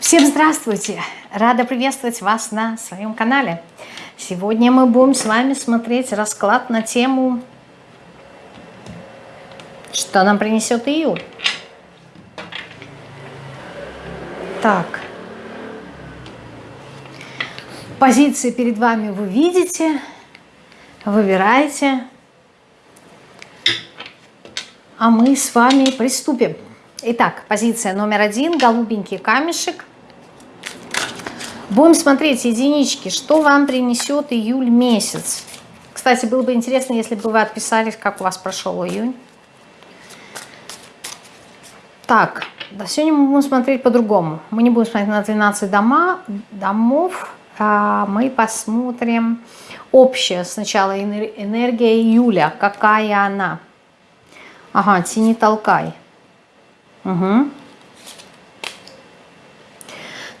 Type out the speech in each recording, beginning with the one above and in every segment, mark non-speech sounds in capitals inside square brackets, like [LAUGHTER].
Всем здравствуйте! Рада приветствовать вас на своем канале. Сегодня мы будем с вами смотреть расклад на тему «Что нам принесет июль?». Так. Позиции перед вами вы видите, выбираете. А мы с вами приступим. Итак, позиция номер один, голубенький камешек. Будем смотреть единички, что вам принесет июль месяц. Кстати, было бы интересно, если бы вы отписались, как у вас прошел июнь. Так, да, сегодня мы будем смотреть по-другому. Мы не будем смотреть на 12 дома, домов, а мы посмотрим общее сначала энергия июля, какая она. Ага, тяни толкай. Угу.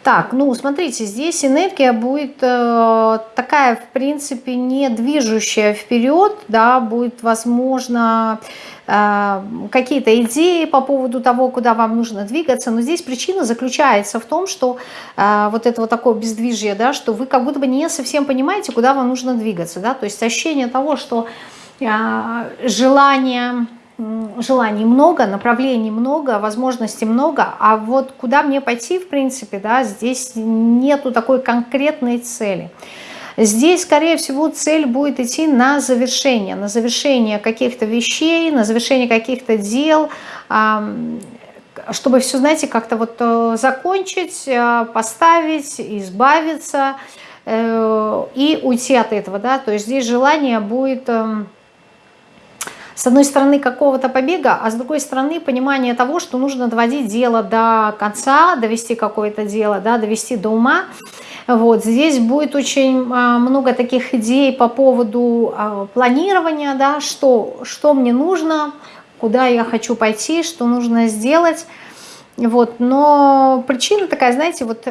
Так, ну смотрите, здесь энергия будет э, такая, в принципе, не движущая вперед, да, будет, возможно, э, какие-то идеи по поводу того, куда вам нужно двигаться, но здесь причина заключается в том, что э, вот это вот такое бездвижие, да, что вы как будто бы не совсем понимаете, куда вам нужно двигаться, да, то есть ощущение того, что э, желание желаний много, направлений много, возможностей много, а вот куда мне пойти, в принципе, да, здесь нету такой конкретной цели. Здесь, скорее всего, цель будет идти на завершение, на завершение каких-то вещей, на завершение каких-то дел, чтобы все, знаете, как-то вот э, закончить, э, поставить, избавиться э, и уйти от этого, да, то есть здесь желание будет эм, с одной стороны какого-то побега, а с другой стороны понимание того, что нужно доводить дело до конца, довести какое-то дело, да, довести до ума. Вот, здесь будет очень а, много таких идей по поводу а, планирования, да, что, что мне нужно, куда я хочу пойти, что нужно сделать. Вот, но причина такая, знаете, вот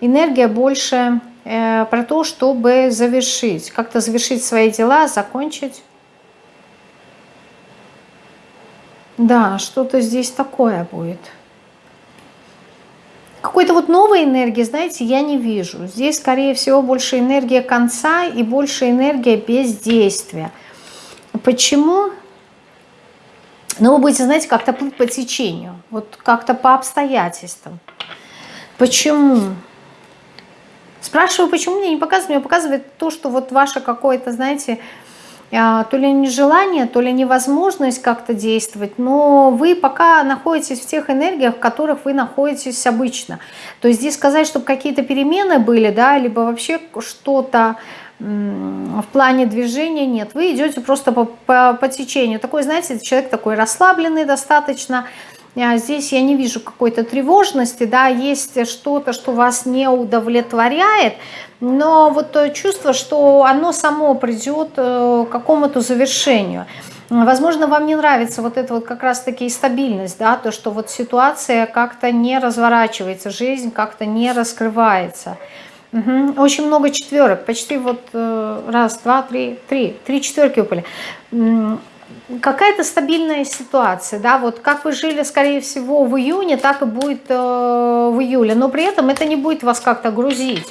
энергия больше э, про то, чтобы завершить, как-то завершить свои дела, закончить Да, что-то здесь такое будет. Какой-то вот новой энергии, знаете, я не вижу. Здесь, скорее всего, больше энергия конца и больше энергия бездействия. Почему? Ну, вы будете, знаете, как-то плыть по течению, вот как-то по обстоятельствам. Почему? Спрашиваю, почему мне не показывает? Мне показывает то, что вот ваше какое-то, знаете, то ли нежелание, то ли невозможность как-то действовать, но вы пока находитесь в тех энергиях, в которых вы находитесь обычно. То есть здесь сказать, чтобы какие-то перемены были, да, либо вообще что-то в плане движения нет. Вы идете просто по, по, по течению. Такой, знаете, человек такой расслабленный достаточно, а здесь я не вижу какой-то тревожности, да, есть что-то, что вас не удовлетворяет, но вот чувство, что оно само придет э, к какому-то завершению. Возможно, вам не нравится вот эта вот как раз-таки стабильность, да, то, что вот ситуация как-то не разворачивается, жизнь как-то не раскрывается. Угу. Очень много четверок, почти вот э, раз, два, три, три, три четверки упали какая-то стабильная ситуация, да, вот как вы жили, скорее всего, в июне, так и будет э, в июле, но при этом это не будет вас как-то грузить.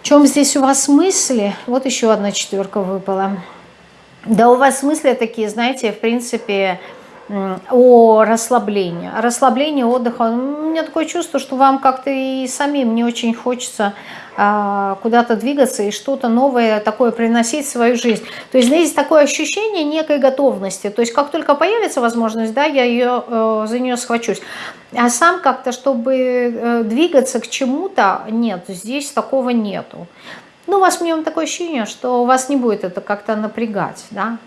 В чем здесь у вас мысли? Вот еще одна четверка выпала. Да у вас мысли такие, знаете, в принципе, о расслаблении. Расслаблении, отдыха. У меня такое чувство, что вам как-то и самим не очень хочется куда-то двигаться и что-то новое такое приносить в свою жизнь. То есть здесь такое ощущение некой готовности. То есть как только появится возможность, да, я ее, э, за нее схвачусь. А сам как-то, чтобы э, двигаться к чему-то, нет, здесь такого нету. Ну, у вас мне такое ощущение, что у вас не будет это как-то напрягать, да.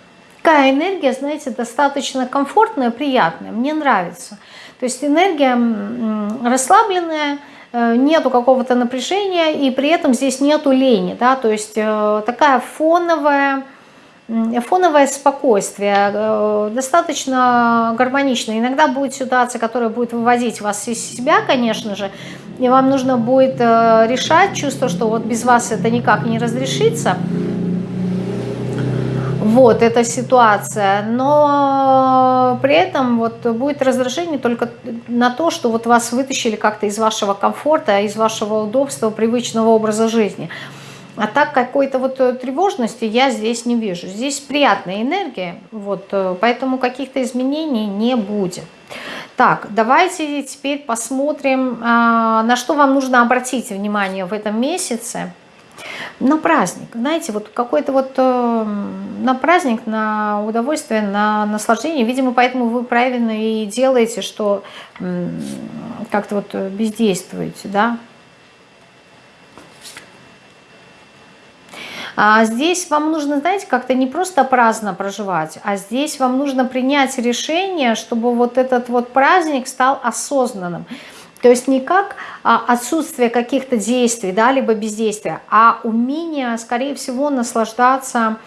Такая энергия, знаете, достаточно комфортная, приятная, мне нравится. То есть энергия расслабленная, нету какого-то напряжения, и при этом здесь нету лени, да, то есть э, такая фоновая, фоновое спокойствие, э, достаточно гармонично. Иногда будет ситуация, которая будет выводить вас из себя, конечно же, и вам нужно будет решать чувство, что вот без вас это никак не разрешится. Вот эта ситуация, но при этом вот будет раздражение только на то, что вот вас вытащили как-то из вашего комфорта, из вашего удобства, привычного образа жизни. А так какой-то вот тревожности я здесь не вижу. Здесь приятная энергия, вот, поэтому каких-то изменений не будет. Так, давайте теперь посмотрим, а, на что вам нужно обратить внимание в этом месяце на праздник. Знаете, вот какой-то вот э, на праздник, на удовольствие, на наслаждение. Видимо, поэтому вы правильно и делаете, что как-то вот бездействуете, да. А здесь вам нужно, знаете, как-то не просто праздно проживать, а здесь вам нужно принять решение, чтобы вот этот вот праздник стал осознанным. То есть не как а, отсутствие каких-то действий, да, либо бездействия, а умение, скорее всего, наслаждаться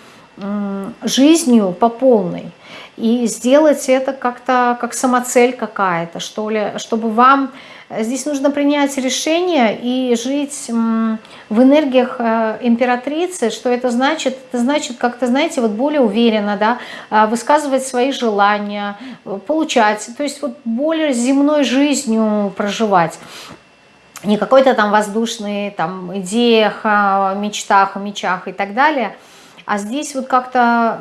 жизнью по полной. И сделать это как-то как самоцель какая-то, что ли, чтобы вам Здесь нужно принять решение и жить в энергиях э, императрицы. Что это значит? Это значит как-то, знаете, вот более уверенно, да, а, высказывать свои желания, получать, то есть вот более земной жизнью проживать не какой-то там воздушный там идеях, мечтах, мечах и так далее, а здесь вот как-то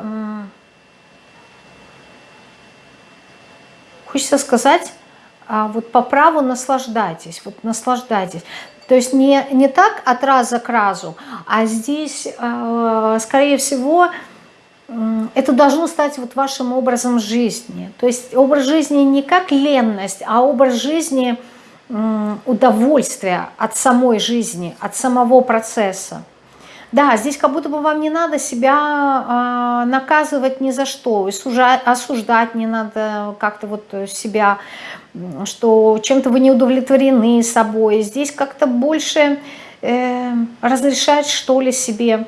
хочется сказать а вот по праву наслаждайтесь, вот наслаждайтесь. То есть не, не так от раза к разу, а здесь, э, скорее всего, это должно стать вот вашим образом жизни. То есть образ жизни не как ленность, а образ жизни удовольствия от самой жизни, от самого процесса. Да, здесь как будто бы вам не надо себя э, наказывать ни за что, осуждать, не надо как-то вот себя, что чем-то вы не удовлетворены собой. Здесь как-то больше э, разрешать что ли себе.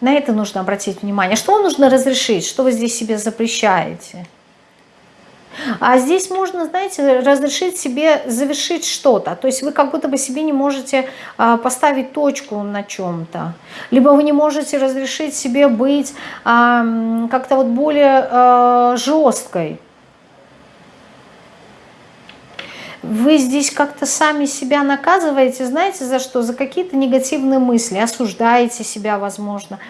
На это нужно обратить внимание. Что нужно разрешить? Что вы здесь себе запрещаете? А здесь можно, знаете, разрешить себе завершить что-то. То есть вы как будто бы себе не можете а, поставить точку на чем-то. Либо вы не можете разрешить себе быть как-то вот более а, жесткой. Вы здесь как-то сами себя наказываете, знаете, за что? За какие-то негативные мысли, осуждаете себя, возможно.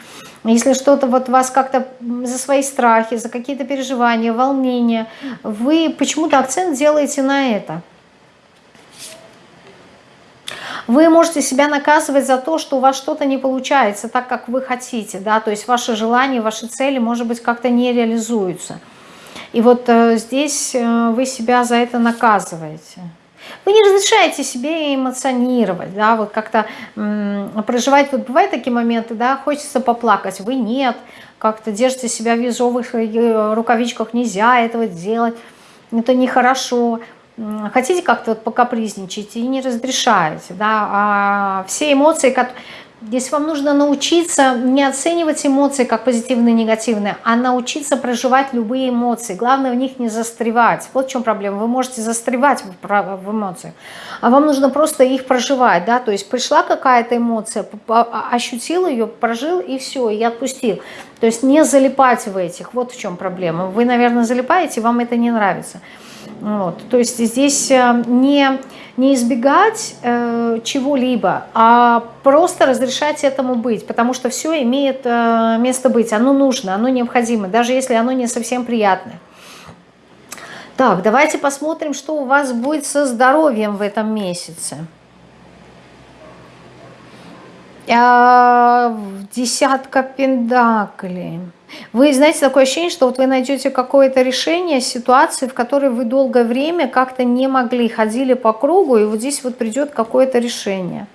Если что-то вот вас как-то за свои страхи, за какие-то переживания, волнения, вы почему-то акцент делаете на это. Вы можете себя наказывать за то, что у вас что-то не получается так, как вы хотите, да, то есть ваши желания, ваши цели, может быть, как-то не реализуются. И вот э, здесь э, вы себя за это наказываете. Вы не разрешаете себе эмоционировать, да, вот как-то проживать. Вот бывают такие моменты, да, хочется поплакать, вы нет, как-то держите себя в ежовых э, рукавичках, нельзя этого делать, это нехорошо. Хотите как-то вот покапризничать и не разрешаете, да, а все эмоции, которые Здесь вам нужно научиться не оценивать эмоции как позитивные и негативные, а научиться проживать любые эмоции. Главное в них не застревать. Вот в чем проблема. Вы можете застревать в эмоциях, а вам нужно просто их проживать. Да? То есть пришла какая-то эмоция, а, ощутил ее, прожил и все, и отпустил. То есть не залипать в этих. Вот в чем проблема. Вы, наверное, залипаете, вам это не нравится. Вот. То есть здесь э, не не избегать э, чего-либо, а просто разрешать этому быть, потому что все имеет э, место быть, оно нужно, оно необходимо, даже если оно не совсем приятное. Так, давайте посмотрим, что у вас будет со здоровьем в этом месяце. А, десятка пендаклей. Вы знаете, такое ощущение, что вот вы найдете какое-то решение ситуации, в которой вы долгое время как-то не могли, ходили по кругу, и вот здесь вот придет какое-то решение.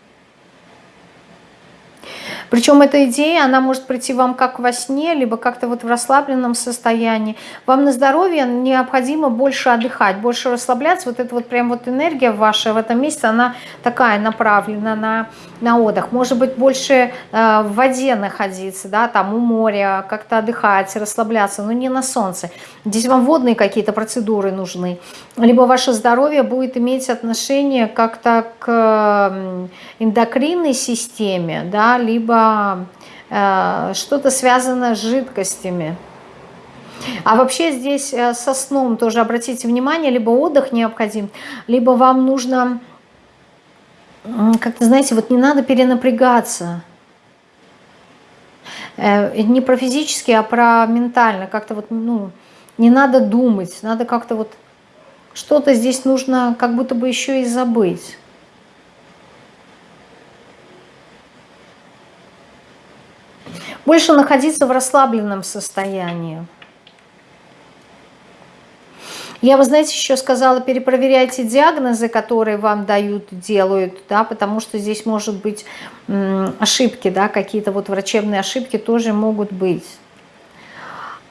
Причем эта идея, она может прийти вам как во сне, либо как-то вот в расслабленном состоянии. Вам на здоровье необходимо больше отдыхать, больше расслабляться. Вот эта вот прям вот энергия ваша в этом месяце, она такая направлена на, на отдых. Может быть, больше э, в воде находиться, да, там у моря, как-то отдыхать, расслабляться, но не на солнце. Здесь вам водные какие-то процедуры нужны. Либо ваше здоровье будет иметь отношение как-то к эндокринной системе, да, либо э, что-то связано с жидкостями. А вообще здесь э, со сном тоже обратите внимание, либо отдых необходим, либо вам нужно, как-то, знаете, вот не надо перенапрягаться. Э, не про физически, а про ментально. Как-то вот, ну, не надо думать, надо как-то вот что-то здесь нужно как будто бы еще и забыть. Больше находиться в расслабленном состоянии. Я, вы знаете, еще сказала, перепроверяйте диагнозы, которые вам дают, делают, да, потому что здесь может быть ошибки, да, какие-то вот врачебные ошибки тоже могут быть.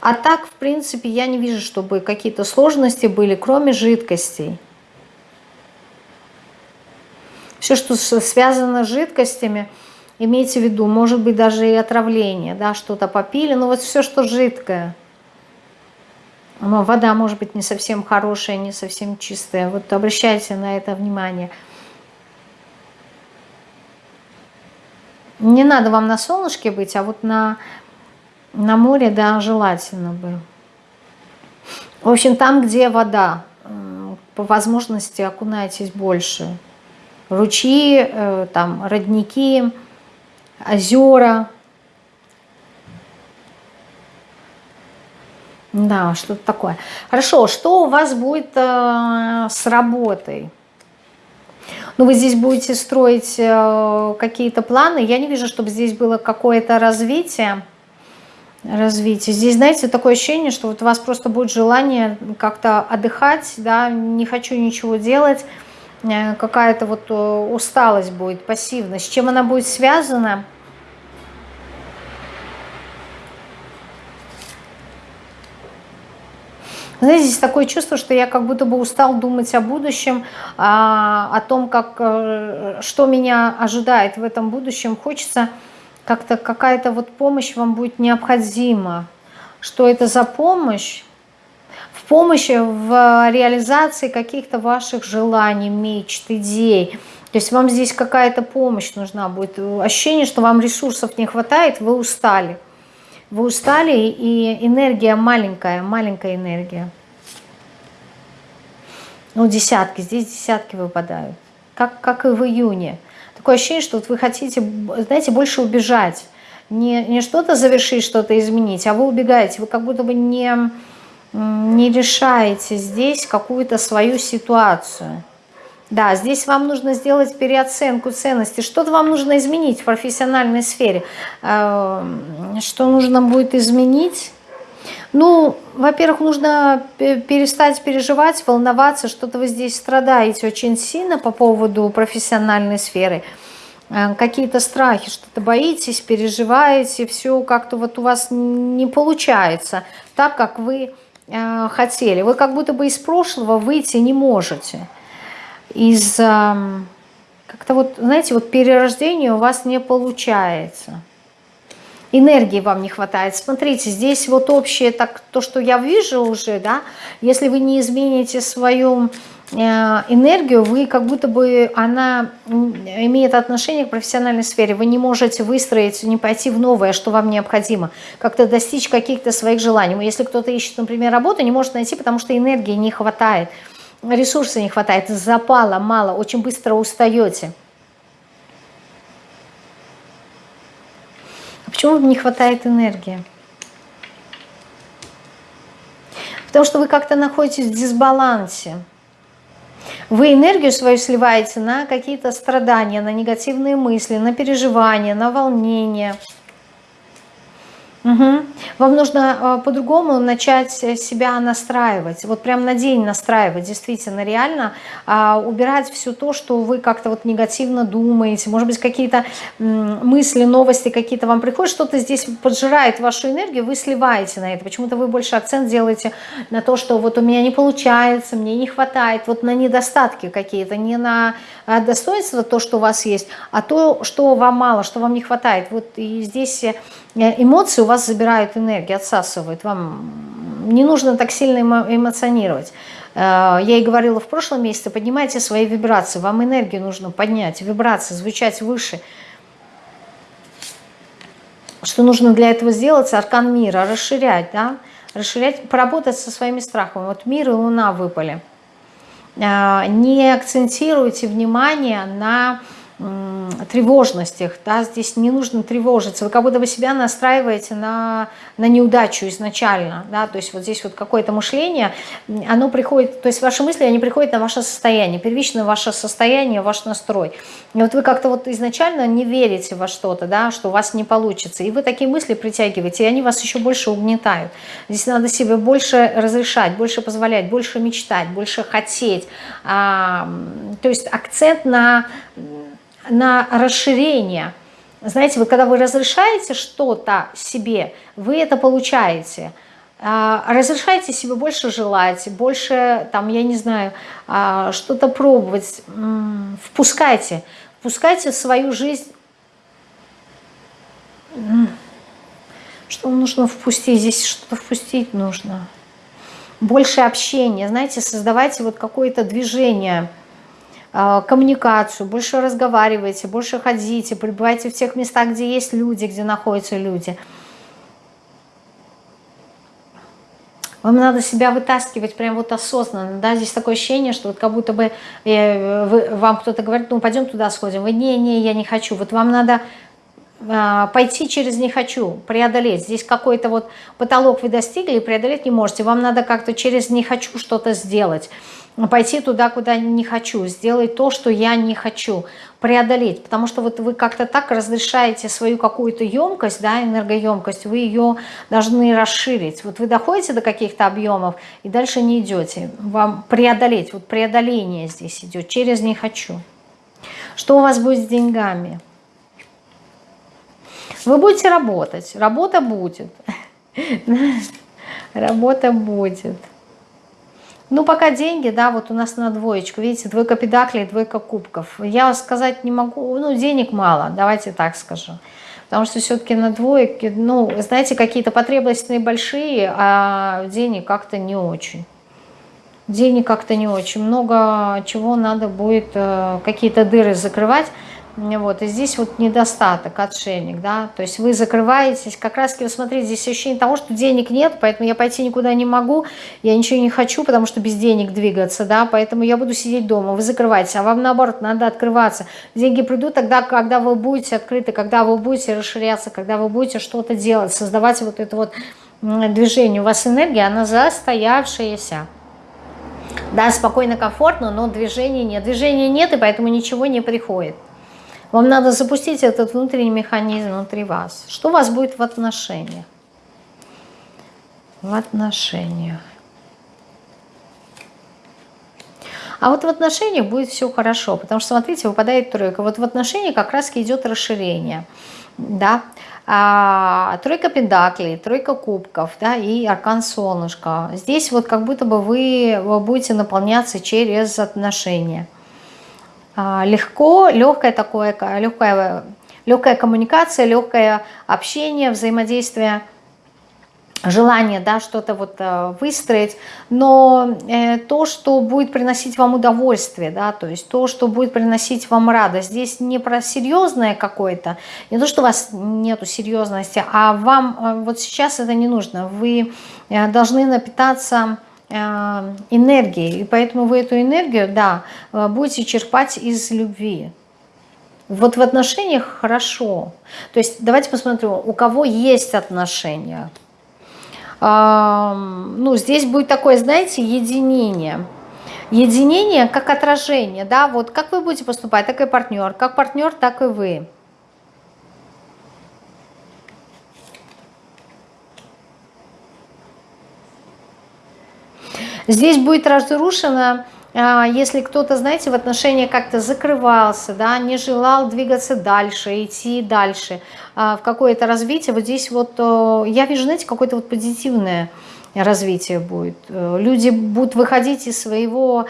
А так, в принципе, я не вижу, чтобы какие-то сложности были, кроме жидкостей. Все, что связано с жидкостями, имейте в виду, может быть даже и отравление, да, что-то попили, но вот все, что жидкое – но вода может быть не совсем хорошая, не совсем чистая. Вот обращайте на это внимание. Не надо вам на солнышке быть, а вот на, на море, да, желательно бы. В общем, там, где вода, по возможности окунайтесь больше. Ручьи, э, там, родники, озера, Да, что-то такое. Хорошо, что у вас будет э, с работой? Ну, вы здесь будете строить э, какие-то планы. Я не вижу, чтобы здесь было какое-то развитие. Развитие. Здесь, знаете, такое ощущение, что вот у вас просто будет желание как-то отдыхать, да, не хочу ничего делать. Э, какая-то вот э, усталость будет, пассивность. С чем она будет связана? Знаете, здесь такое чувство, что я как будто бы устал думать о будущем, а, о том, как, э, что меня ожидает в этом будущем. Хочется как-то какая-то вот помощь вам будет необходима. Что это за помощь? Помощи в реализации каких-то ваших желаний, мечт, идей. То есть вам здесь какая-то помощь нужна будет. Ощущение, что вам ресурсов не хватает, вы устали. Вы устали, и энергия маленькая, маленькая энергия. Ну, десятки, здесь десятки выпадают. Как, как и в июне. Такое ощущение, что вот вы хотите, знаете, больше убежать. Не, не что-то завершить, что-то изменить, а вы убегаете. Вы как будто бы не, не решаете здесь какую-то свою ситуацию. Да, здесь вам нужно сделать переоценку ценностей. Что-то вам нужно изменить в профессиональной сфере. Эм, что нужно будет изменить? Ну, во-первых, нужно перестать переживать, волноваться, что-то вы здесь страдаете очень сильно по поводу профессиональной сферы. Э, какие-то страхи, что-то боитесь, переживаете, все как-то вот у вас не получается так, как вы э, хотели. Вы как будто бы из прошлого выйти не можете из как-то вот, знаете, вот перерождение у вас не получается. Энергии вам не хватает. Смотрите, здесь вот общее, так, то, что я вижу уже, да, если вы не измените свою энергию, вы как будто бы она имеет отношение к профессиональной сфере. Вы не можете выстроить, не пойти в новое, что вам необходимо, как-то достичь каких-то своих желаний. Если кто-то ищет, например, работу, не может найти, потому что энергии не хватает ресурса не хватает, запала мало, очень быстро устаете. А почему не хватает энергии? Потому что вы как-то находитесь в дисбалансе. Вы энергию свою сливаете на какие-то страдания, на негативные мысли, на переживания, на волнение – Угу. Вам нужно э, по-другому начать себя настраивать, вот прям на день настраивать, действительно, реально э, убирать все то, что вы как-то вот негативно думаете, может быть, какие-то э, мысли, новости какие-то вам приходят, что-то здесь поджирает вашу энергию, вы сливаете на это, почему-то вы больше акцент делаете на то, что вот у меня не получается, мне не хватает, вот на недостатки какие-то, не на э, достоинство, то, что у вас есть, а то, что вам мало, что вам не хватает, вот и здесь э, эмоции у вас забирают энергию, отсасывают. Вам не нужно так сильно эмоционировать. Э, я и говорила в прошлом месяце, поднимайте свои вибрации. Вам энергию нужно поднять, вибрации, звучать выше. Что нужно для этого сделать? Аркан мира, расширять, да? расширять, поработать со своими страхами. Вот мир и луна выпали. А, не акцентируйте внимание на тревожностях, да, здесь не нужно тревожиться, вы как будто бы себя настраиваете на, на неудачу изначально, да, то есть вот здесь вот какое-то мышление, оно приходит, то есть ваши мысли, они приходят на ваше состояние, первично ваше состояние, ваш настрой, и вот вы как-то вот изначально не верите во что-то, да, что у вас не получится, и вы такие мысли притягиваете, и они вас еще больше угнетают, здесь надо себе больше разрешать, больше позволять, больше мечтать, больше хотеть, а, то есть акцент на на расширение. Знаете, вот когда вы разрешаете что-то себе, вы это получаете. А, разрешайте себе больше желать, больше, там, я не знаю, а, что-то пробовать. Впускайте. Впускайте в свою жизнь. Что нужно впустить? Здесь что-то впустить нужно. Больше общения. Знаете, создавайте вот какое-то движение – коммуникацию, больше разговаривайте, больше ходите, пребывайте в тех местах, где есть люди, где находятся люди. Вам надо себя вытаскивать прям вот осознанно, да, здесь такое ощущение, что вот как будто бы э, вам кто-то говорит, ну пойдем туда сходим, вы не, не, я не хочу, вот вам надо пойти через не хочу, преодолеть, здесь какой-то вот потолок вы достигли и преодолеть не можете, вам надо как-то через не хочу что-то сделать, пойти туда, куда не хочу, сделать то, что я не хочу, преодолеть. Потому что вот вы как-то так разрешаете свою какую-то емкость, да, энергоемкость, вы ее должны расширить. Вот вы доходите до каких-то объемов и дальше не идете. Вам преодолеть, вот преодоление здесь идет, через «не хочу». Что у вас будет с деньгами? Вы будете работать, работа будет. [LAUGHS] Работа будет. Ну, пока деньги, да, вот у нас на двоечку, видите, двойка педаклей, двойка кубков. Я сказать не могу, ну, денег мало, давайте так скажу. Потому что все-таки на двойке, ну, знаете, какие-то потребности большие, а денег как-то не очень. Денег как-то не очень. Много чего надо будет, э, какие-то дыры закрывать. Вот, и здесь вот недостаток, отшельник, да, то есть вы закрываетесь, как раз, вы смотрите, здесь ощущение того, что денег нет, поэтому я пойти никуда не могу, я ничего не хочу, потому что без денег двигаться, да, поэтому я буду сидеть дома, вы закрываетесь, а вам наоборот надо открываться. Деньги придут тогда, когда вы будете открыты, когда вы будете расширяться, когда вы будете что-то делать, создавать вот это вот движение. У вас энергия, она застоявшаяся. Да, спокойно, комфортно, но движения нет. Движения нет, и поэтому ничего не приходит. Вам надо запустить этот внутренний механизм внутри вас. Что у вас будет в отношениях? В отношениях. А вот в отношениях будет все хорошо, потому что, смотрите, выпадает тройка. Вот в отношениях как раз идет расширение. Да? А, тройка пентаклей, тройка кубков да, и аркан солнышко. Здесь вот как будто бы вы будете наполняться через отношения. А, легко, легкое такое, легкая, легкая коммуникация, легкое общение, взаимодействие, желание да, что-то вот э, выстроить, но э, то, что будет приносить вам удовольствие, да, то есть то, что будет приносить вам радость, здесь не про серьезное какое-то, не то, что у вас нету серьезности, а вам э, вот сейчас это не нужно, вы должны напитаться энергией, и поэтому вы эту энергию, да, э, будете черпать из любви. Вот в отношениях хорошо. То есть давайте посмотрим, у кого есть отношения. Ну, здесь будет такое, знаете, единение. Единение как отражение, да, вот как вы будете поступать, так и партнер, как партнер, так и вы. Здесь будет разрушено, а, если кто-то, знаете, в отношениях как-то закрывался, да, не желал двигаться дальше, идти дальше а, в какое-то развитие. Вот здесь вот я вижу, знаете, какое-то вот позитивное развитие будет. Э, люди будут выходить из своего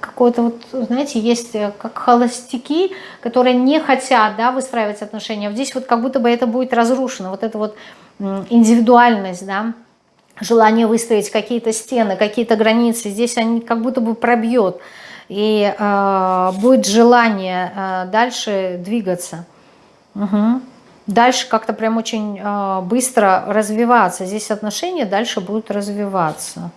какого-то вот, знаете, есть э, как холостяки, которые не хотят, да, выстраивать отношения. Здесь вот как будто бы это будет разрушено, вот эта вот индивидуальность, да, желание выставить какие-то стены, какие-то границы, здесь они как будто бы пробьет, и э, будет желание э, дальше двигаться. Угу. дальше как-то прям очень э, быстро развиваться. Здесь отношения дальше будут развиваться.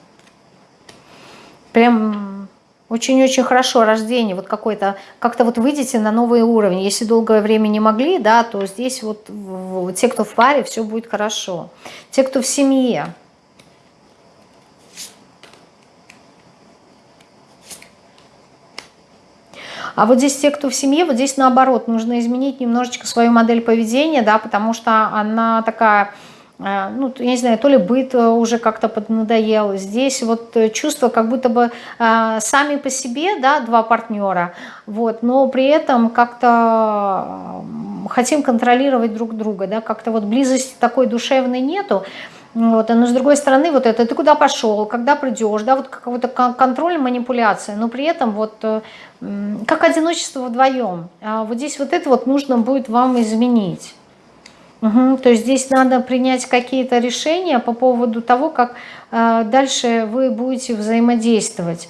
Прям очень-очень хорошо рождение, вот какой-то, как-то вот выйдете на новый уровень. Если долгое время не могли, да, то здесь вот те, кто в паре, все будет хорошо. Те, кто в семье, А вот здесь те, кто в семье, вот здесь наоборот, нужно изменить немножечко свою модель поведения, да, потому что она такая, э, ну, я не знаю, то ли быт э, уже как-то поднадоел. Здесь вот э, чувство, как будто бы сами по себе, да, два партнера, вот, но при этом как-то хотим контролировать друг друга, да, как-то вот близости такой душевной нету, вот, но с другой стороны, вот это, ты куда пошел, когда придешь, да, вот какой-то контроль, манипуляция, но при этом вот как одиночество вдвоем. А вот здесь вот это вот нужно будет вам изменить. Угу, то есть здесь надо принять какие-то решения по поводу того, как э, дальше вы будете взаимодействовать.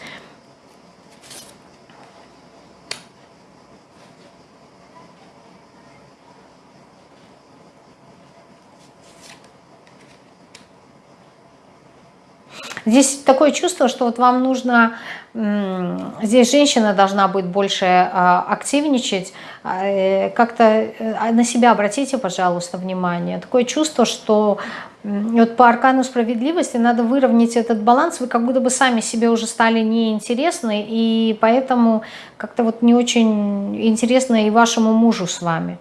Здесь такое чувство, что вот вам нужно, здесь женщина должна быть больше а, активничать, а, э, как-то э, на себя обратите, пожалуйста, внимание. Такое чувство, что вот по аркану справедливости надо выровнять этот баланс, вы как будто бы сами себе уже стали неинтересны, и поэтому как-то вот не очень интересно и вашему мужу с вами.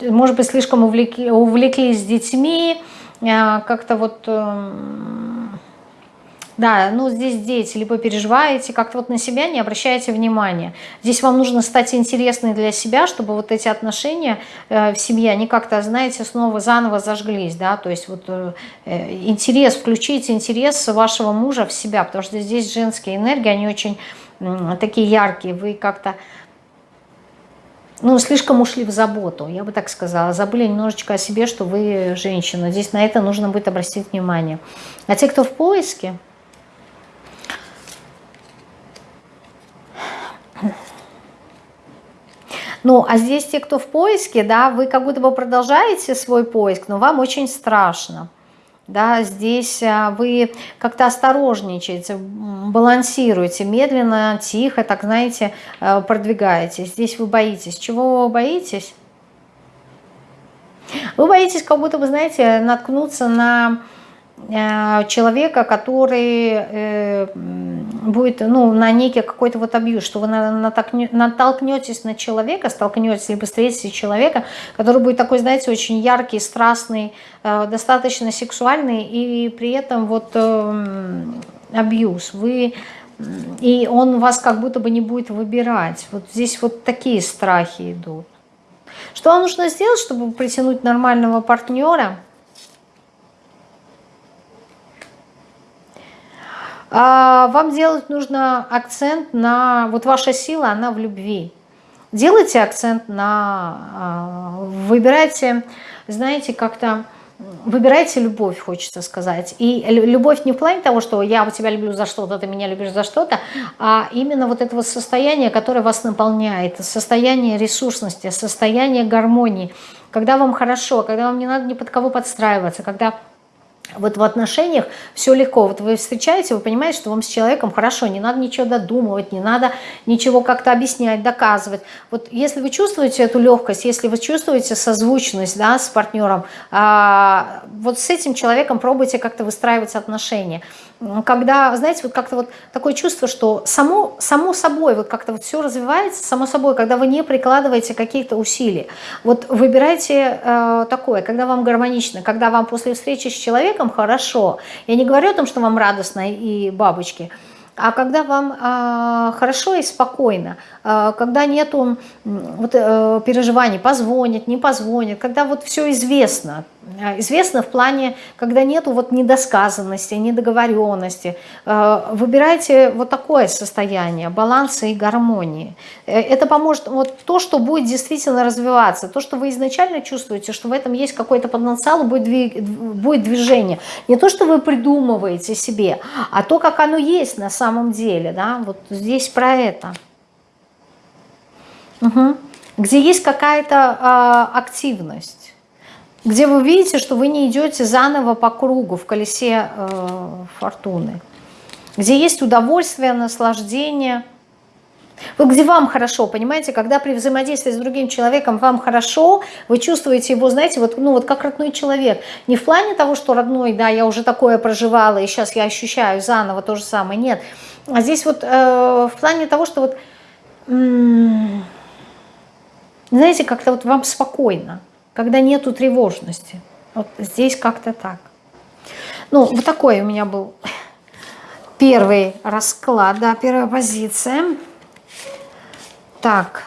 Может быть, слишком увлекли, увлеклись детьми, а, как-то вот эм, да, ну здесь дети, либо переживаете, как-то вот на себя не обращаете внимания. Здесь вам нужно стать интересной для себя, чтобы вот эти отношения э, в семье, они как-то, знаете, снова заново зажглись, да, то есть вот э, интерес, включите интерес вашего мужа в себя, потому что здесь женские энергии, они очень э, такие яркие, вы как-то ну, слишком ушли в заботу, я бы так сказала. Забыли немножечко о себе, что вы женщина. Здесь на это нужно будет обратить внимание. А те, кто в поиске, Ну, а здесь те, кто в поиске, да, вы как будто бы продолжаете свой поиск, но вам очень страшно. Да, здесь а, вы как-то осторожничаете, балансируете, медленно, тихо, так знаете, э, продвигаетесь. Здесь вы боитесь. Чего вы боитесь? Вы боитесь, как будто бы, знаете, наткнуться на человека, который э, будет ну, на некий какой-то вот абьюз, что вы натолкнетесь на человека, столкнетесь либо встретите человека, который будет такой, знаете, очень яркий, страстный, э, достаточно сексуальный и при этом вот абьюз. Вы и он вас как будто бы не будет выбирать. Вот здесь вот такие страхи идут. Что вам нужно сделать, чтобы притянуть нормального партнера – вам делать нужно акцент на... Вот ваша сила, она в любви. Делайте акцент на... А, выбирайте, знаете, как-то... Выбирайте любовь, хочется сказать. И любовь не в плане того, что я тебя люблю за что-то, ты меня любишь за что-то, а именно вот этого состояния, которое вас наполняет, состояние ресурсности, состояние гармонии, когда вам хорошо, когда вам не надо ни под кого подстраиваться, когда вот в отношениях все легко. Вот вы встречаете, вы понимаете, что вам с человеком хорошо, не надо ничего додумывать, не надо ничего как-то объяснять, доказывать. Вот если вы чувствуете эту легкость, если вы чувствуете созвучность да, с партнером, а, вот с этим человеком пробуйте как-то выстраивать отношения когда, знаете, вот как-то вот такое чувство, что само, само собой, вот как-то вот все развивается, само собой, когда вы не прикладываете каких-то усилий. Вот выбирайте э, такое, когда вам гармонично, когда вам после встречи с человеком хорошо. Я не говорю о том, что вам радостно и бабочки, а когда вам э, хорошо и спокойно, э, когда нету вот, э, переживаний, позвонит, не позвонит, когда вот все известно, известно в плане, когда нету вот недосказанности, недоговоренности. Э, выбирайте вот такое состояние баланса и гармонии. Э, это поможет, вот то, что будет действительно развиваться, то, что вы изначально чувствуете, что в этом есть какой-то потенциал, будет движение. Не то, что вы придумываете себе, а то, как оно есть на самом деле. Да? Вот здесь про это. Угу. где есть какая-то э, активность, где вы видите, что вы не идете заново по кругу в колесе э, фортуны, где есть удовольствие, наслаждение, вот где вам хорошо, понимаете, когда при взаимодействии с другим человеком вам хорошо, вы чувствуете его, знаете, вот, ну, вот как родной человек. Не в плане того, что родной, да, я уже такое проживала, и сейчас я ощущаю заново то же самое, нет. А здесь вот э, в плане того, что вот знаете, как-то вот вам спокойно, когда нету тревожности. Вот здесь как-то так. Ну, вот такой у меня был [LAUGHS] первый расклад, да, первая позиция. Так.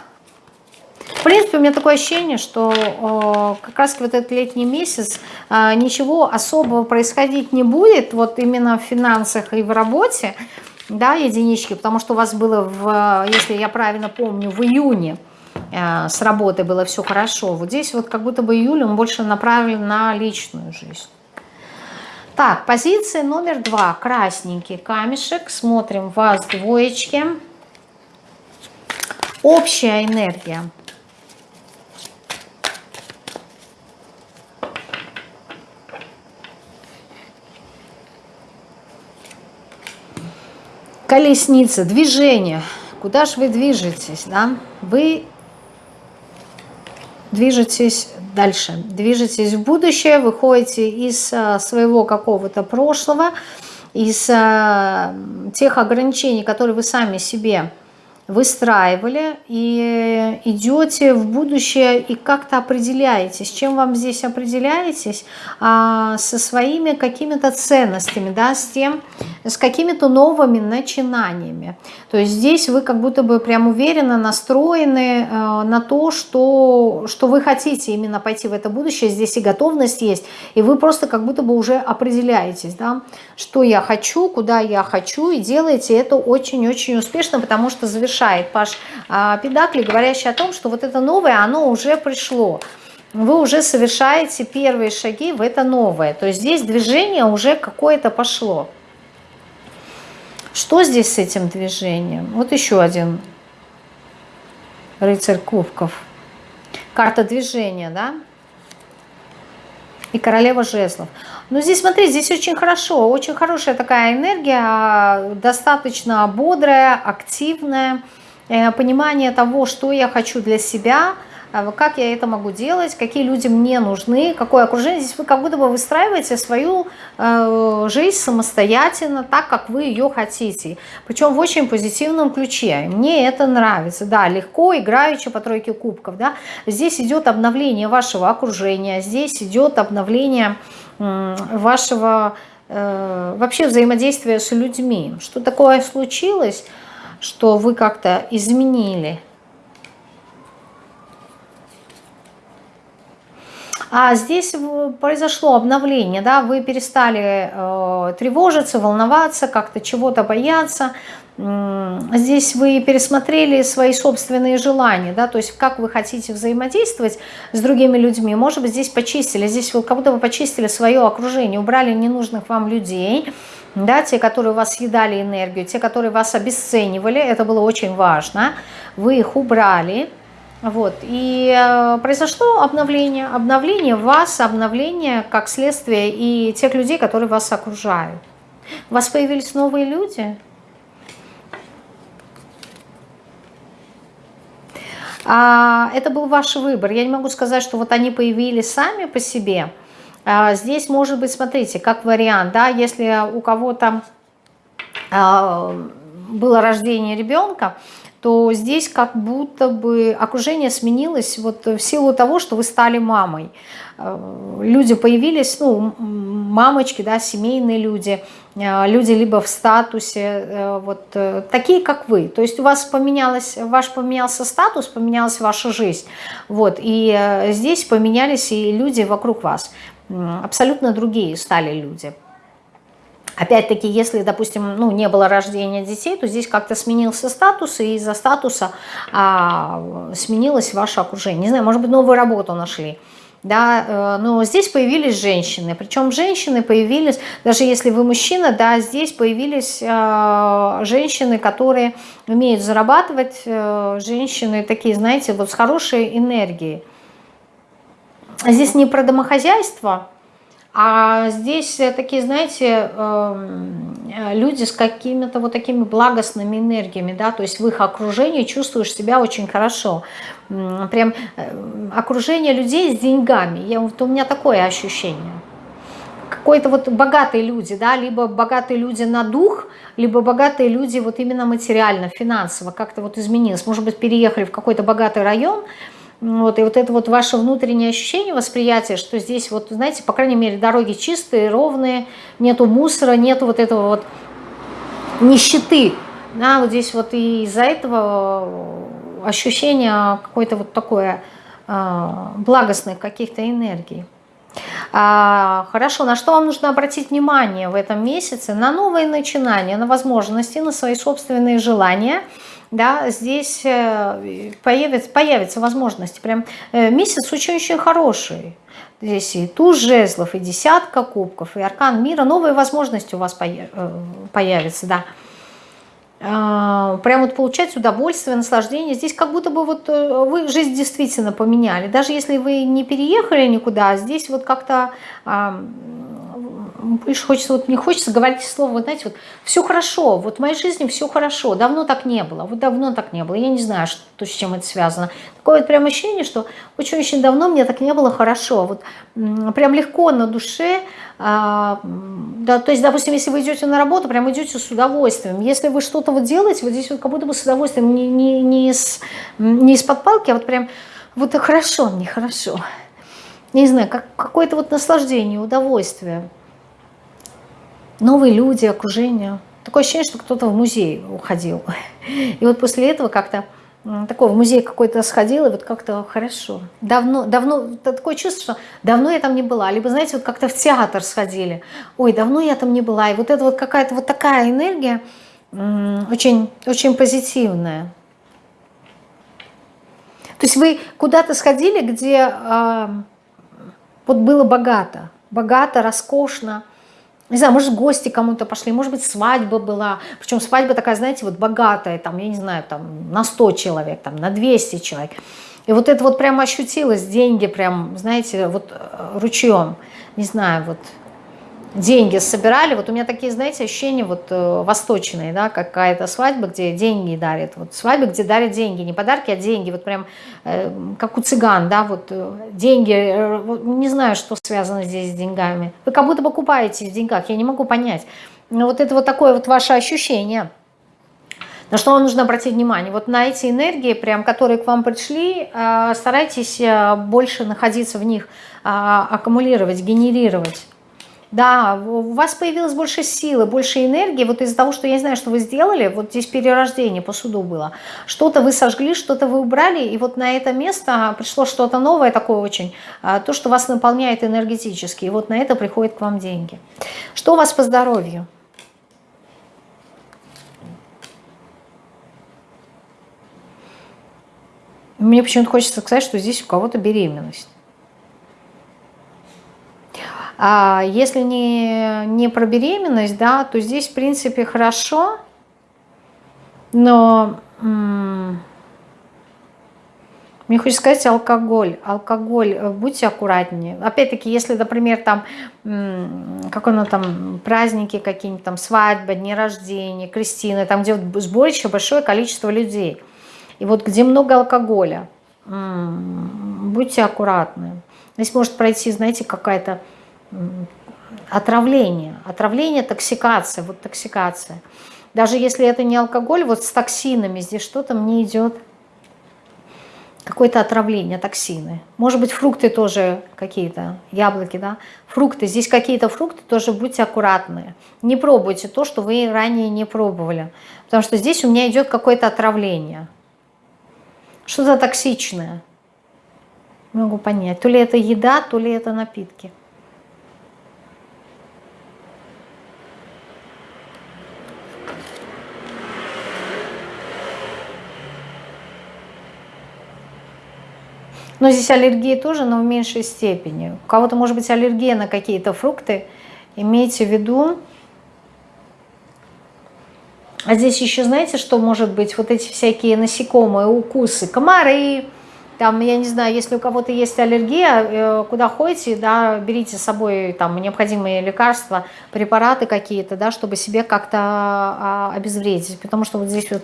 В принципе, у меня такое ощущение, что э, как раз вот этот летний месяц э, ничего особого происходить не будет, вот именно в финансах и в работе, да, единички, потому что у вас было, в, если я правильно помню, в июне с работы было все хорошо. Вот здесь вот как будто бы июль, он больше направлен на личную жизнь. Так, позиция номер два. Красненький камешек. Смотрим вас двоечки. Общая энергия. колесница, движение. Куда же вы движетесь, да? Вы движетесь дальше, движетесь в будущее, выходите из а, своего какого-то прошлого, из а, тех ограничений, которые вы сами себе выстраивали и идете в будущее и как-то определяетесь. Чем вам здесь определяетесь? А, со своими какими-то ценностями, да, с тем, с какими-то новыми начинаниями. То есть здесь вы как будто бы прям уверенно настроены э, на то, что, что вы хотите именно пойти в это будущее. Здесь и готовность есть, и вы просто как будто бы уже определяетесь, да, что я хочу, куда я хочу, и делаете это очень-очень успешно, потому что завершаете завершает Паш а, Педакли, говорящий о том, что вот это новое, оно уже пришло. Вы уже совершаете первые шаги в это новое. То есть здесь движение уже какое-то пошло. Что здесь с этим движением? Вот еще один рыцарь кубков. Карта движения, да? И королева жезлов. Но здесь, смотрите, здесь очень хорошо, очень хорошая такая энергия, достаточно бодрая, активная, э, понимание того, что я хочу для себя, э, как я это могу делать, какие люди мне нужны, какое окружение. Здесь вы как будто бы выстраиваете свою э, жизнь самостоятельно, так, как вы ее хотите. Причем в очень позитивном ключе. Мне это нравится. Да, легко, играючи по тройке кубков. Да. Здесь идет обновление вашего окружения, здесь идет обновление вашего э, вообще взаимодействия с людьми. Что такое случилось, что вы как-то изменили? А здесь произошло обновление, да, вы перестали э, тревожиться, волноваться, как-то чего-то бояться, здесь вы пересмотрели свои собственные желания, да, то есть как вы хотите взаимодействовать с другими людьми, может быть, здесь почистили, здесь вы как будто бы почистили свое окружение, убрали ненужных вам людей, да, те, которые вас съедали энергию, те, которые вас обесценивали, это было очень важно, вы их убрали, вот, и э, произошло обновление, обновление вас, обновление как следствие и тех людей, которые вас окружают. У вас появились новые люди, А, это был ваш выбор. Я не могу сказать, что вот они появились сами по себе. А, здесь может быть, смотрите, как вариант, да, если у кого-то а, было рождение ребенка, то здесь как будто бы окружение сменилось вот в силу того, что вы стали мамой. Люди появились, ну, мамочки, да, семейные люди, э, люди либо в статусе, э, вот э, такие, как вы. То есть у вас поменялось, ваш поменялся статус, поменялась ваша жизнь. Вот, и здесь поменялись и люди вокруг вас. Абсолютно другие стали люди. Опять-таки, если, допустим, ну, не было рождения детей, то здесь как-то сменился статус, и из-за статуса а, сменилось ваше окружение. Не знаю, может быть, новую работу нашли да, э, но здесь появились женщины, причем женщины появились, даже если вы мужчина, да, здесь появились э, женщины, которые умеют зарабатывать, э, женщины такие, знаете, вот с хорошей энергией. Здесь не про домохозяйство, а здесь такие, знаете, эм, люди с какими-то вот такими благостными энергиями, да, то есть в их окружении чувствуешь себя очень хорошо прям э, окружение людей с деньгами. Я, вот у меня такое ощущение. Какой-то вот богатые люди, да, либо богатые люди на дух, либо богатые люди вот именно материально, финансово, как-то вот изменилось. Может быть, переехали в какой-то богатый район, вот, и вот это вот ваше внутреннее ощущение, восприятие, что здесь вот, знаете, по крайней мере, дороги чистые, ровные, нету мусора, нету вот этого вот нищеты. Да, вот здесь вот и из-за этого ощущение какое-то вот такое а, благостных каких-то энергий. А, хорошо, на что вам нужно обратить внимание в этом месяце? На новые начинания, на возможности, на свои собственные желания. Да, здесь э, появится, появятся возможности. Прям э, месяц очень-очень хороший. Здесь и туз жезлов, и десятка кубков, и аркан мира. Новые возможности у вас э, появятся, да. А, прям вот получать удовольствие, наслаждение. Здесь как будто бы вот э, вы жизнь действительно поменяли. Даже если вы не переехали никуда, здесь вот как-то больше хочется, вот не хочется говорить слово, вот знаете, вот все хорошо, вот в моей жизни все хорошо, давно так не было, вот давно так не было, я не знаю, что, с чем это связано. Такое вот прям ощущение, что очень-очень давно мне так не было хорошо, вот прям легко на душе, а, да, то есть, допустим, если вы идете на работу, прям идете с удовольствием, если вы что-то вот делаете, вот здесь вот как будто бы с удовольствием, не, не, не, из, не из-под палки, а вот прям вот хорошо мне, хорошо. Не знаю, как какое-то вот наслаждение, удовольствие новые люди, окружение. Такое ощущение, что кто-то в музей уходил. [LAUGHS] И вот после этого как-то такой в музей какой-то сходил, и вот как-то хорошо. Давно, давно, такое чувство, что давно я там не была. Либо, знаете, вот как-то в театр сходили. Ой, давно я там не была. И вот это вот какая-то вот такая энергия, очень, очень позитивная. То есть вы куда-то сходили, где э, вот было богато, богато, роскошно, не знаю, может, гости кому-то пошли, может быть, свадьба была. Причем свадьба такая, знаете, вот богатая, там, я не знаю, там, на 100 человек, там, на 200 человек. И вот это вот прямо ощутилось, деньги прям, знаете, вот э, ручьем. Не знаю, вот деньги собирали. Вот у меня такие, знаете, ощущения вот э, восточные, да, какая-то свадьба, где деньги дарят. Вот свадьба, где дарят деньги, не подарки, а деньги. Вот прям э, как у цыган, да, вот э, деньги. Не знаю, что связано здесь с деньгами. Вы как будто покупаетесь в деньгах, я не могу понять. Но вот это вот такое вот ваше ощущение. На что вам нужно обратить внимание? Вот на эти энергии, прям, которые к вам пришли, старайтесь больше находиться в них, а, аккумулировать, генерировать. Да, у вас появилось больше силы, больше энергии, вот из-за того, что я не знаю, что вы сделали, вот здесь перерождение по суду было, что-то вы сожгли, что-то вы убрали, и вот на это место пришло что-то новое такое очень, а, то, что вас наполняет энергетически, и вот на это приходят к вам деньги. Что у вас по здоровью? Мне почему-то хочется сказать, что здесь у кого-то беременность. А если не, не про беременность, да, то здесь, в принципе, хорошо, но мне хочется сказать алкоголь. Алкоголь, э, будьте аккуратнее. Опять-таки, если, например, там, как оно там, праздники какие-нибудь, там, свадьба, дни рождения, крестины, там, где сборище, большое количество людей. И вот где много алкоголя, будьте аккуратны. Здесь может пройти, знаете, какая-то отравление. Отравление, токсикация, вот токсикация. Даже если это не алкоголь, вот с токсинами здесь что-то мне идет. Какое-то отравление, токсины. Может быть, фрукты тоже какие-то, яблоки, да. Фрукты, здесь какие-то фрукты, тоже будьте аккуратны. Не пробуйте то, что вы ранее не пробовали. Потому что здесь у меня идет какое-то отравление. Что-то токсичное. могу понять. То ли это еда, то ли это напитки. Но здесь аллергия тоже, но в меньшей степени. У кого-то может быть аллергия на какие-то фрукты. Имейте в виду. А здесь еще знаете, что может быть? Вот эти всякие насекомые, укусы, комары, там, я не знаю, если у кого-то есть аллергия, э, куда ходите, да, берите с собой там необходимые лекарства, препараты какие-то, да, чтобы себе как-то а, обезвредить, потому что вот здесь вот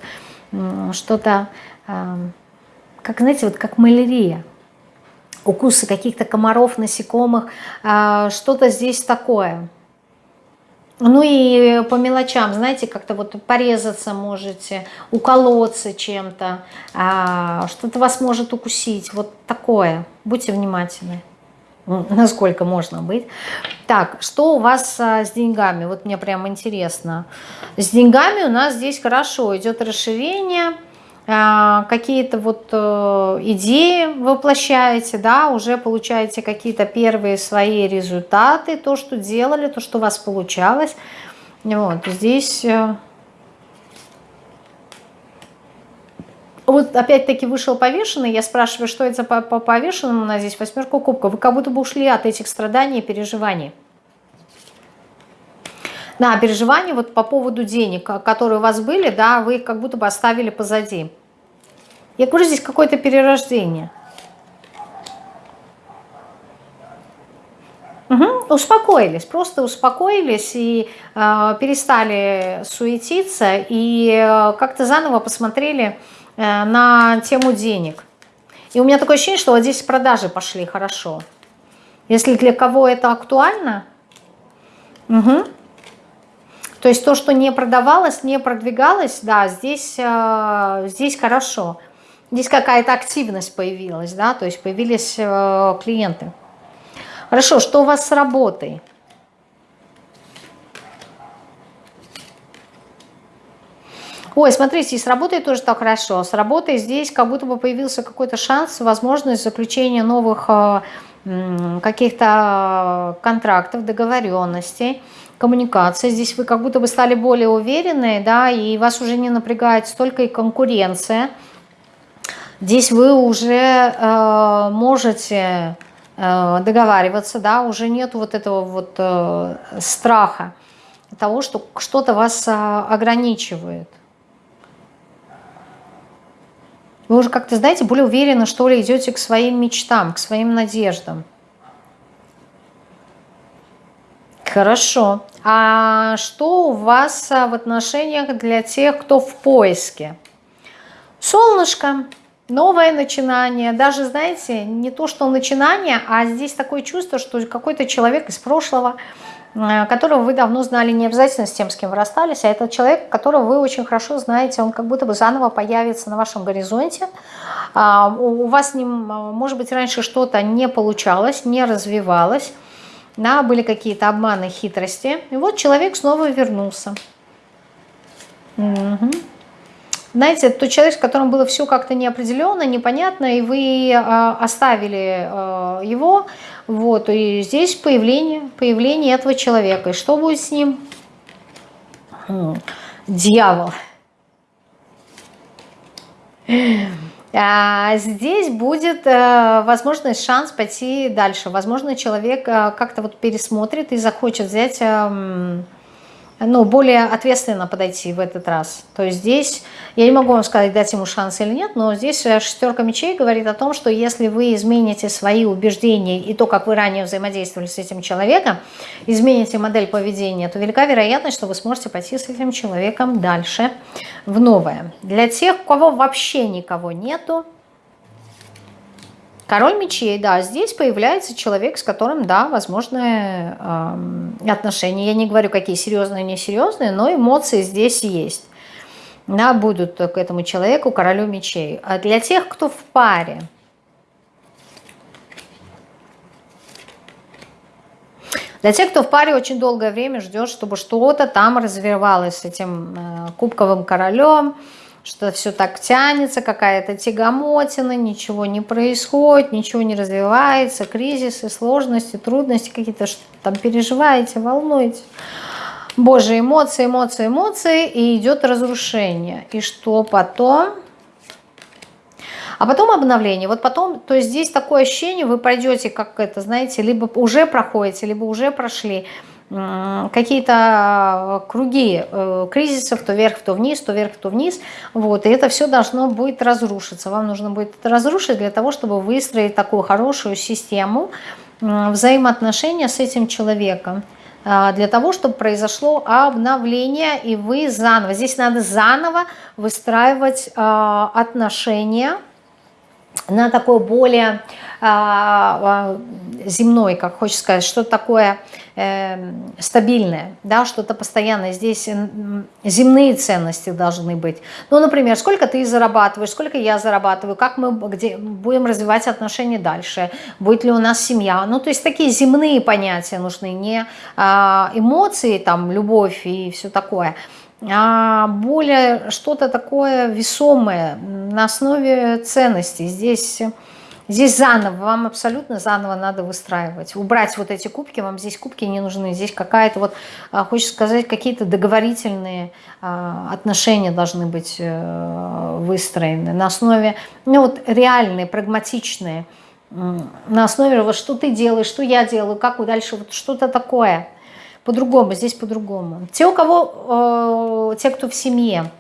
что-то, как, знаете, вот как малярия, укусы каких-то комаров, насекомых, а, что-то здесь такое – ну и по мелочам, знаете, как-то вот порезаться можете, уколоться чем-то, а, что-то вас может укусить, вот такое. Будьте внимательны, насколько можно быть. Так, что у вас а, с деньгами? Вот мне прям интересно. С деньгами у нас здесь хорошо, идет расширение, а, какие-то вот э, идеи воплощаете, да, уже получаете какие-то первые свои результаты, то, что делали, то, что у вас получалось. Вот здесь... Э, вот опять-таки вышел повешенный, я спрашиваю, что это по, по повешенному, у нас здесь восьмерка кубков. Вы как будто бы ушли от этих страданий и переживаний. На переживания вот по поводу денег, которые у вас были, да, вы их как будто бы оставили позади. Я говорю, здесь какое-то перерождение. Угу, успокоились, просто успокоились и э, перестали суетиться и э, как-то заново посмотрели э, на тему денег. И у меня такое ощущение, что вот здесь продажи пошли хорошо. Если для кого это актуально, угу. То есть то, что не продавалось, не продвигалось, да, здесь, э, здесь хорошо. Здесь какая-то активность появилась, да, то есть появились э, клиенты. Хорошо, что у вас с работой? Ой, смотрите, с работой тоже так хорошо. С работой здесь как будто бы появился какой-то шанс, возможность заключения новых э, каких-то контрактов, договоренностей, коммуникации. Здесь вы как будто бы стали более уверенные, да, и вас уже не напрягает столько и конкуренция, Здесь вы уже э, можете э, договариваться, да, уже нет вот этого вот э, страха того, что что-то вас э, ограничивает. Вы уже как-то, знаете, более уверенно, что ли, идете к своим мечтам, к своим надеждам. Хорошо. А что у вас в отношениях для тех, кто в поиске? Солнышко новое начинание, даже, знаете, не то, что начинание, а здесь такое чувство, что какой-то человек из прошлого, э, которого вы давно знали, не обязательно с тем, с кем вы расстались, а это человек, которого вы очень хорошо знаете, он как будто бы заново появится на вашем горизонте. А, у вас с ним, может быть, раньше что-то не получалось, не развивалось, да, были какие-то обманы, хитрости. И вот человек снова вернулся. Угу. Знаете, тот человек, с которым было все как-то неопределенно, непонятно, и вы э, оставили э, его, вот, и здесь появление, появление этого человека. И что будет с ним? Дьявол. А здесь будет э, возможность, шанс пойти дальше. Возможно, человек э, как-то вот пересмотрит и захочет взять... Ну, более ответственно подойти в этот раз. То есть здесь, я не могу вам сказать, дать ему шанс или нет, но здесь э, шестерка мечей говорит о том, что если вы измените свои убеждения и то, как вы ранее взаимодействовали с этим человеком, измените модель поведения, то велика вероятность, что вы сможете пойти с этим человеком дальше в новое. Для тех, у кого вообще никого нету, Король мечей, да, здесь появляется человек, с которым, да, возможны э, отношения. Я не говорю, какие серьезные, несерьезные, но эмоции здесь есть. Да, будут к этому человеку, королю мечей. А для тех, кто в паре, Для тех, кто в паре очень долгое время ждет, чтобы что-то там развивалось с этим э, кубковым королем, что все так тянется, какая-то тягомотина, ничего не происходит, ничего не развивается, кризисы, сложности, трудности какие-то, что там переживаете, волнуете. Боже, эмоции, эмоции, эмоции, и идет разрушение. И что потом? А потом обновление. Вот потом, то есть здесь такое ощущение, вы пройдете, как это, знаете, либо уже проходите, либо уже прошли какие-то круги э, кризисов, то вверх, то вниз, то вверх, то вниз. Вот, и это все должно будет разрушиться. Вам нужно будет это разрушить для того, чтобы выстроить такую хорошую систему взаимоотношения с этим человеком а, для того, чтобы произошло обновление, и вы заново, здесь надо заново выстраивать а, отношения на такой более а, земной, как хочется сказать, что такое э, стабильное, да, что-то постоянное. Здесь земные ценности должны быть. Ну, например, сколько ты зарабатываешь, сколько я зарабатываю, как мы где, будем развивать отношения дальше, будет ли у нас семья. Ну, то есть такие земные понятия нужны, не а, эмоции, там, любовь и все такое, а более что-то такое весомое на основе ценностей. Здесь Здесь заново, вам абсолютно заново надо выстраивать. Убрать вот эти кубки, вам здесь кубки не нужны. Здесь какая-то вот, а, хочется сказать, какие-то договорительные а, отношения должны быть э, выстроены на основе, ну вот реальные, прагматичные, на основе вот что ты делаешь, что я делаю, как дальше, вот что-то такое. По-другому, здесь по-другому. Те, у кого, э, те, кто в семье,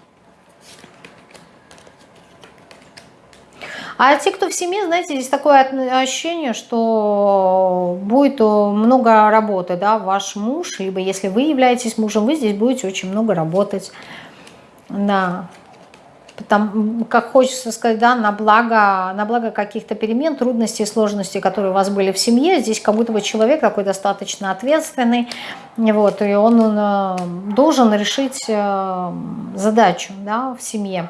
А те, кто в семье, знаете, здесь такое ощущение, что будет много работы, да, ваш муж, либо если вы являетесь мужем, вы здесь будете очень много работать, да, там, как хочется сказать, да, на благо, на благо каких-то перемен, трудностей, сложностей, которые у вас были в семье. Здесь как будто бы человек такой достаточно ответственный, вот, и он, он э, должен решить э, задачу да, в семье.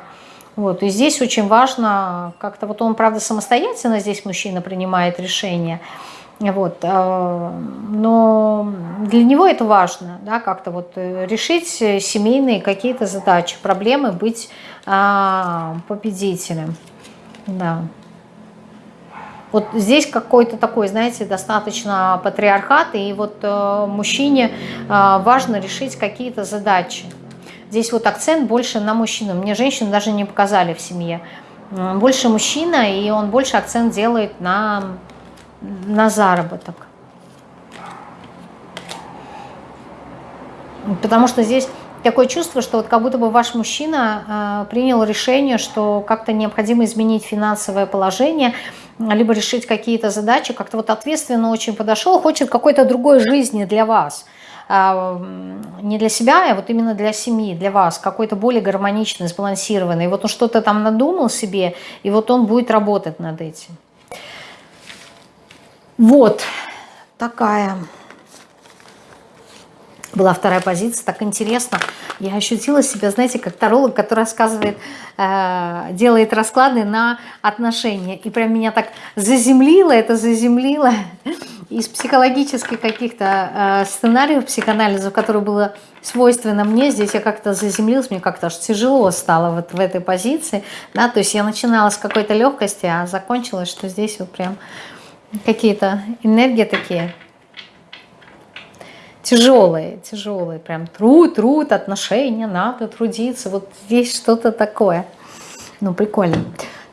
Вот, и здесь очень важно, как-то вот он, правда, самостоятельно здесь мужчина принимает решение, вот, э, но для него это важно, да, как-то вот э, решить семейные какие-то задачи, проблемы, быть а, победителем, да. Вот здесь какой-то такой, знаете, достаточно патриархат, и вот э, мужчине важно решить какие-то задачи. Здесь вот акцент больше на мужчину. Мне женщины даже не показали в семье. Больше мужчина, и он больше акцент делает на, на заработок. Потому что здесь такое чувство, что вот как будто бы ваш мужчина э, принял решение, что как-то необходимо изменить финансовое положение, либо решить какие-то задачи, как-то вот ответственно очень подошел, хочет какой-то другой жизни для вас – не для себя, а вот именно для семьи, для вас, какой-то более гармоничный, сбалансированный. Вот он что-то там надумал себе, и вот он будет работать над этим. Вот такая была вторая позиция, так интересно. Я ощутила себя, знаете, как таролог, который рассказывает, э, делает расклады на отношения. И прям меня так заземлило, это заземлило из психологических каких-то э, сценариев психоанализа, которые было свойственно мне, здесь я как-то заземлилась, мне как-то аж тяжело стало вот в этой позиции, да, то есть я начинала с какой-то легкости, а закончилось, что здесь вот прям какие-то энергии такие тяжелые, тяжелые, прям труд, труд, отношения, надо трудиться, вот здесь что-то такое, ну прикольно.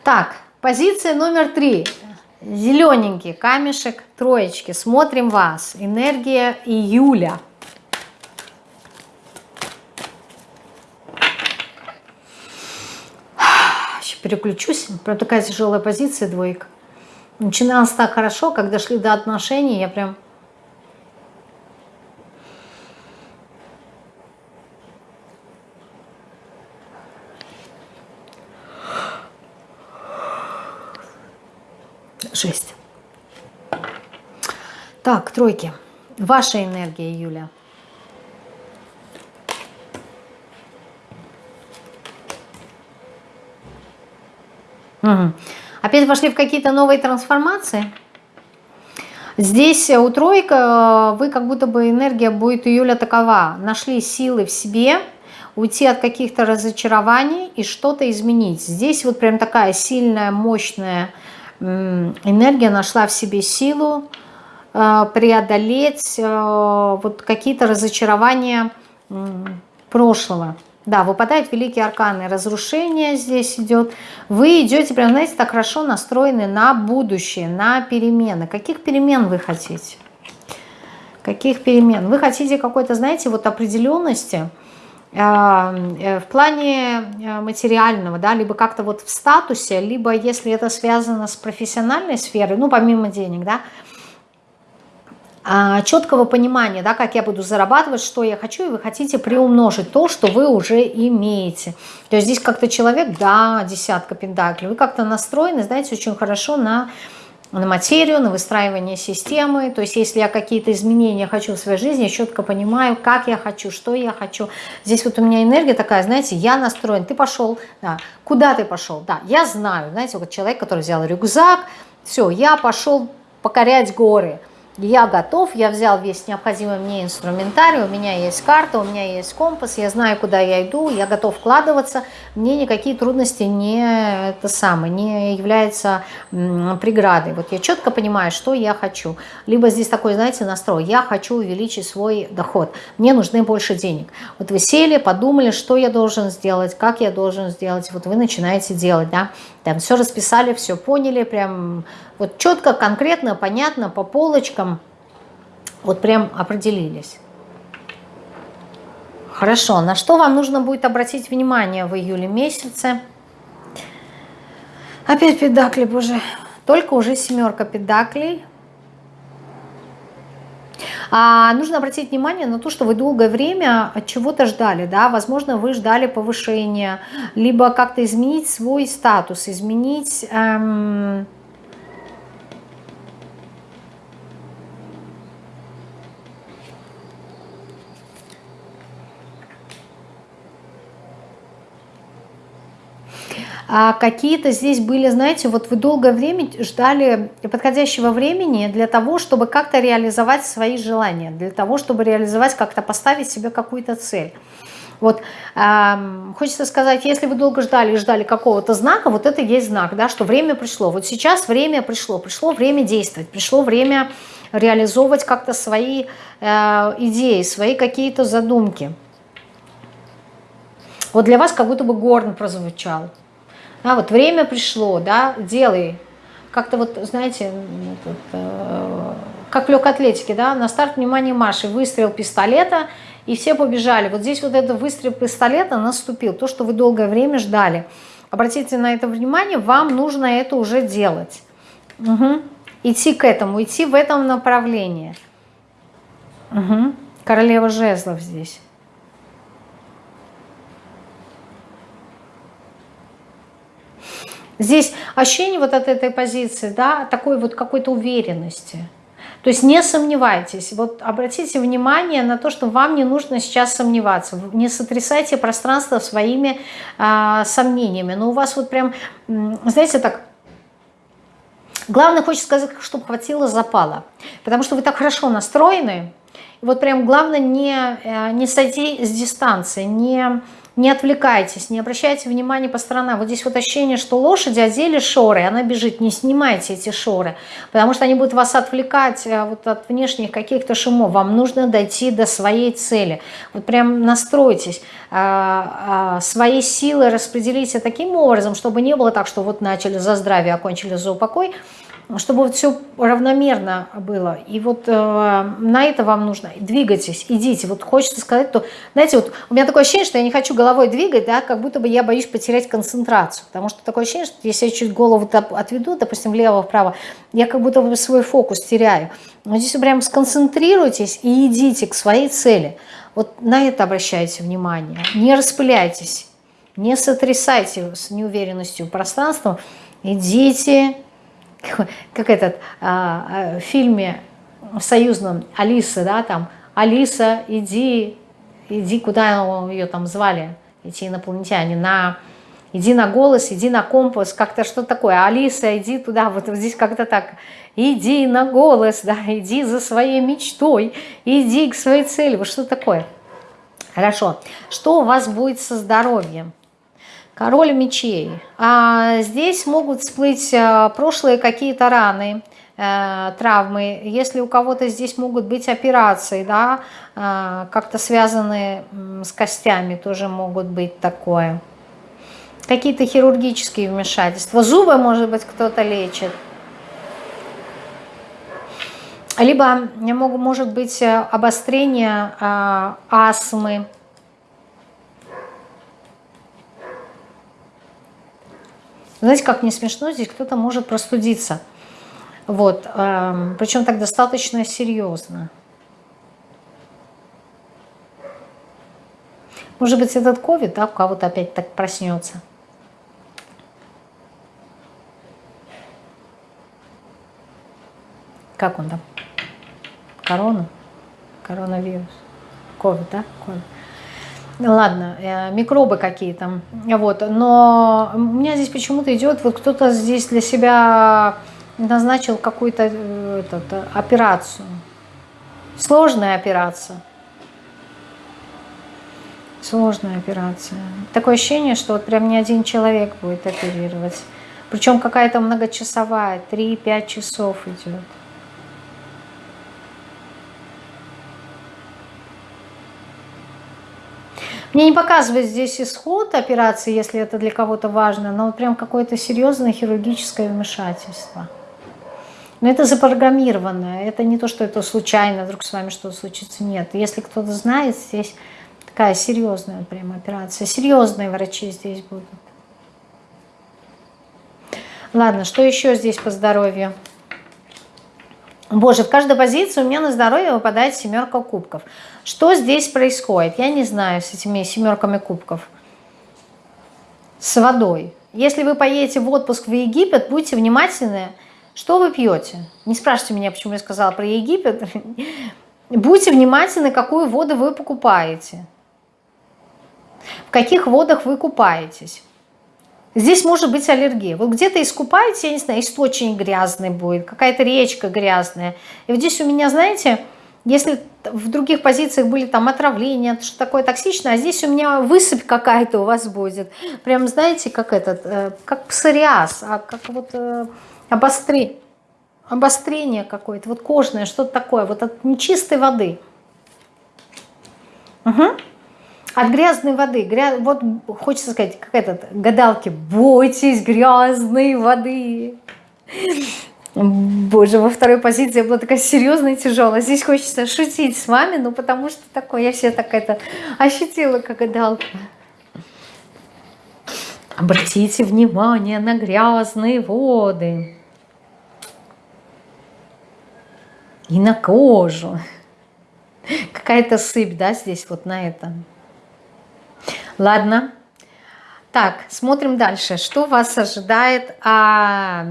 Так, позиция номер три – Зелененький камешек троечки. Смотрим вас. Энергия июля. Сейчас переключусь. Прям такая тяжелая позиция, двойка. Начиналось так хорошо, когда шли до отношений, я прям... Жесть. Так, тройки. Ваша энергия, Юля. Угу. Опять вошли в какие-то новые трансформации? Здесь у тройка вы как будто бы энергия будет июля такова. Нашли силы в себе, уйти от каких-то разочарований и что-то изменить. Здесь вот прям такая сильная, мощная энергия нашла в себе силу э, преодолеть э, вот какие-то разочарования прошлого. Да, выпадает великие арканы, разрушение здесь идет. Вы идете, прям, знаете, так хорошо настроены на будущее, на перемены. Каких перемен вы хотите? Каких перемен? Вы хотите какой-то, знаете, вот определенности, в плане э, материального, да, либо как-то вот в статусе, либо если это связано с профессиональной сферой, ну, помимо денег, да, а, четкого понимания, да, как я буду зарабатывать, что я хочу, и вы хотите приумножить то, что вы уже имеете. То есть здесь как-то человек, да, десятка пентаклей, вы как-то настроены, знаете, очень хорошо на на материю, на выстраивание системы. То есть если я какие-то изменения хочу в своей жизни, я четко понимаю, как я хочу, что я хочу. Здесь вот у меня энергия такая, знаете, я настроен, ты пошел, да, куда ты пошел? Да, я знаю, знаете, вот человек, который взял рюкзак, все, я пошел покорять горы я готов, я взял весь необходимый мне инструментарий, у меня есть карта, у меня есть компас, я знаю, куда я иду, я готов вкладываться, мне никакие трудности не, это самое, не являются преградой. Вот я четко понимаю, что я хочу. Либо здесь такой, знаете, настрой, я хочу увеличить свой доход, мне нужны больше денег. Вот вы сели, подумали, что я должен сделать, как я должен сделать, вот вы начинаете делать, да, там все расписали, все поняли, прям вот четко, конкретно, понятно, по полочкам, вот прям определились. Хорошо, на что вам нужно будет обратить внимание в июле месяце? Опять педакли, боже, только уже семерка педаклей. А нужно обратить внимание на то, что вы долгое время от чего-то ждали, да, возможно, вы ждали повышения, либо как-то изменить свой статус, изменить... Эм, а какие-то здесь были, знаете, вот вы долгое время ждали подходящего времени для того, чтобы как-то реализовать свои желания, для того, чтобы реализовать, как-то поставить себе какую-то цель. Вот э, хочется сказать, если вы долго ждали и ждали какого-то знака, вот это есть знак, да, что время пришло. Вот сейчас время пришло, пришло время действовать, пришло время реализовывать как-то свои э, идеи, свои какие-то задумки. Вот для вас как будто бы горн прозвучал. Да, вот время пришло, да, делай. Как-то вот, знаете, этот, э, как в легкоатлетике, да, на старт, внимание, Маши, выстрел пистолета, и все побежали. Вот здесь вот этот выстрел пистолета наступил, то, что вы долгое время ждали. Обратите на это внимание, вам нужно это уже делать. Угу. Идти к этому, идти в этом направлении. Угу. Королева жезлов здесь. Здесь ощущение вот от этой позиции, да, такой вот какой-то уверенности. То есть не сомневайтесь, вот обратите внимание на то, что вам не нужно сейчас сомневаться, не сотрясайте пространство своими э, сомнениями, но у вас вот прям, знаете, так, главное, хочется сказать, чтобы хватило запала, потому что вы так хорошо настроены, вот прям главное не, э, не сойти с дистанции, не не отвлекайтесь, не обращайте внимания по сторонам. Вот здесь вот ощущение, что лошади одели шоры, она бежит, не снимайте эти шоры, потому что они будут вас отвлекать э, вот от внешних каких-то шумов. Вам нужно дойти до своей цели. Вот прям настройтесь, а, а, свои силы распределите таким образом, чтобы не было так, что вот начали за здравие, окончили за упокой, чтобы вот все равномерно было. И вот э, на это вам нужно. Двигайтесь, идите. Вот хочется сказать, то, знаете, вот у меня такое ощущение, что я не хочу головой двигать, да, как будто бы я боюсь потерять концентрацию. Потому что такое ощущение, что если я чуть голову отведу, допустим, влево-вправо, я как будто бы свой фокус теряю. Но здесь вы прям сконцентрируйтесь и идите к своей цели. Вот на это обращайте внимание. Не распыляйтесь, не сотрясайте с неуверенностью пространством. Идите, как этот а, а, в фильме в союзном Алиса, да, там, Алиса, иди, иди, куда ее там звали, эти инопланетяне, на, иди на голос, иди на компас, как-то что такое, Алиса, иди туда, вот здесь как-то так, иди на голос, да, иди за своей мечтой, иди к своей цели, вот что такое. Хорошо, что у вас будет со здоровьем? Король мечей. А здесь могут всплыть а, прошлые какие-то раны, э, травмы, если у кого-то здесь могут быть операции, да, э, как-то связанные с костями, тоже могут быть такое. Какие-то хирургические вмешательства. Зубы, может быть, кто-то лечит. Либо может быть э, обострение э, астмы. Знаете, как не смешно, здесь кто-то может простудиться. Вот, э, причем так достаточно серьезно. Может быть, этот ковид, да, у кого-то опять так проснется. Как он там? Корона? Коронавирус. Ковид, да? Ковид. Ладно, э, микробы какие-то. Вот. Но у меня здесь почему-то идет, вот кто-то здесь для себя назначил какую-то э, операцию. Сложная операция. Сложная операция. Такое ощущение, что вот прям не один человек будет оперировать. Причем какая-то многочасовая, 3-5 часов идет. Мне не показывает здесь исход операции, если это для кого-то важно, но прям какое-то серьезное хирургическое вмешательство. Но это запрограммированное, это не то, что это случайно, вдруг с вами что-то случится, нет. Если кто-то знает, здесь такая серьезная прям операция, серьезные врачи здесь будут. Ладно, что еще здесь по здоровью? Боже, в каждой позиции у меня на здоровье выпадает семерка кубков. Что здесь происходит? Я не знаю с этими семерками кубков. С водой. Если вы поедете в отпуск в Египет, будьте внимательны, что вы пьете. Не спрашивайте меня, почему я сказала про Египет. [LAUGHS] Будьте внимательны, какую воду вы покупаете. В каких водах вы купаетесь. Здесь может быть аллергия. Вот где-то искупаете, я не знаю, источник грязный будет, какая-то речка грязная. И вот здесь у меня, знаете, если в других позициях были там отравления, что такое токсичное, а здесь у меня высыпь какая-то у вас будет. Прям, знаете, как этот, э, как псориаз, а как вот э, обострение, обострение какое-то, вот кожное, что-то такое, вот от нечистой воды. Угу. От грязной воды. Гря... Вот хочется сказать, как этот, гадалки, бойтесь грязной воды. Боже, во второй позиции я была такая серьезная и тяжелая. Здесь хочется шутить с вами, ну потому что такое, я все так это ощутила, как гадалка. Обратите внимание на грязные воды. И на кожу. Какая-то сыпь, да, здесь вот на этом. Ладно. Так, смотрим дальше. Что вас ожидает? А,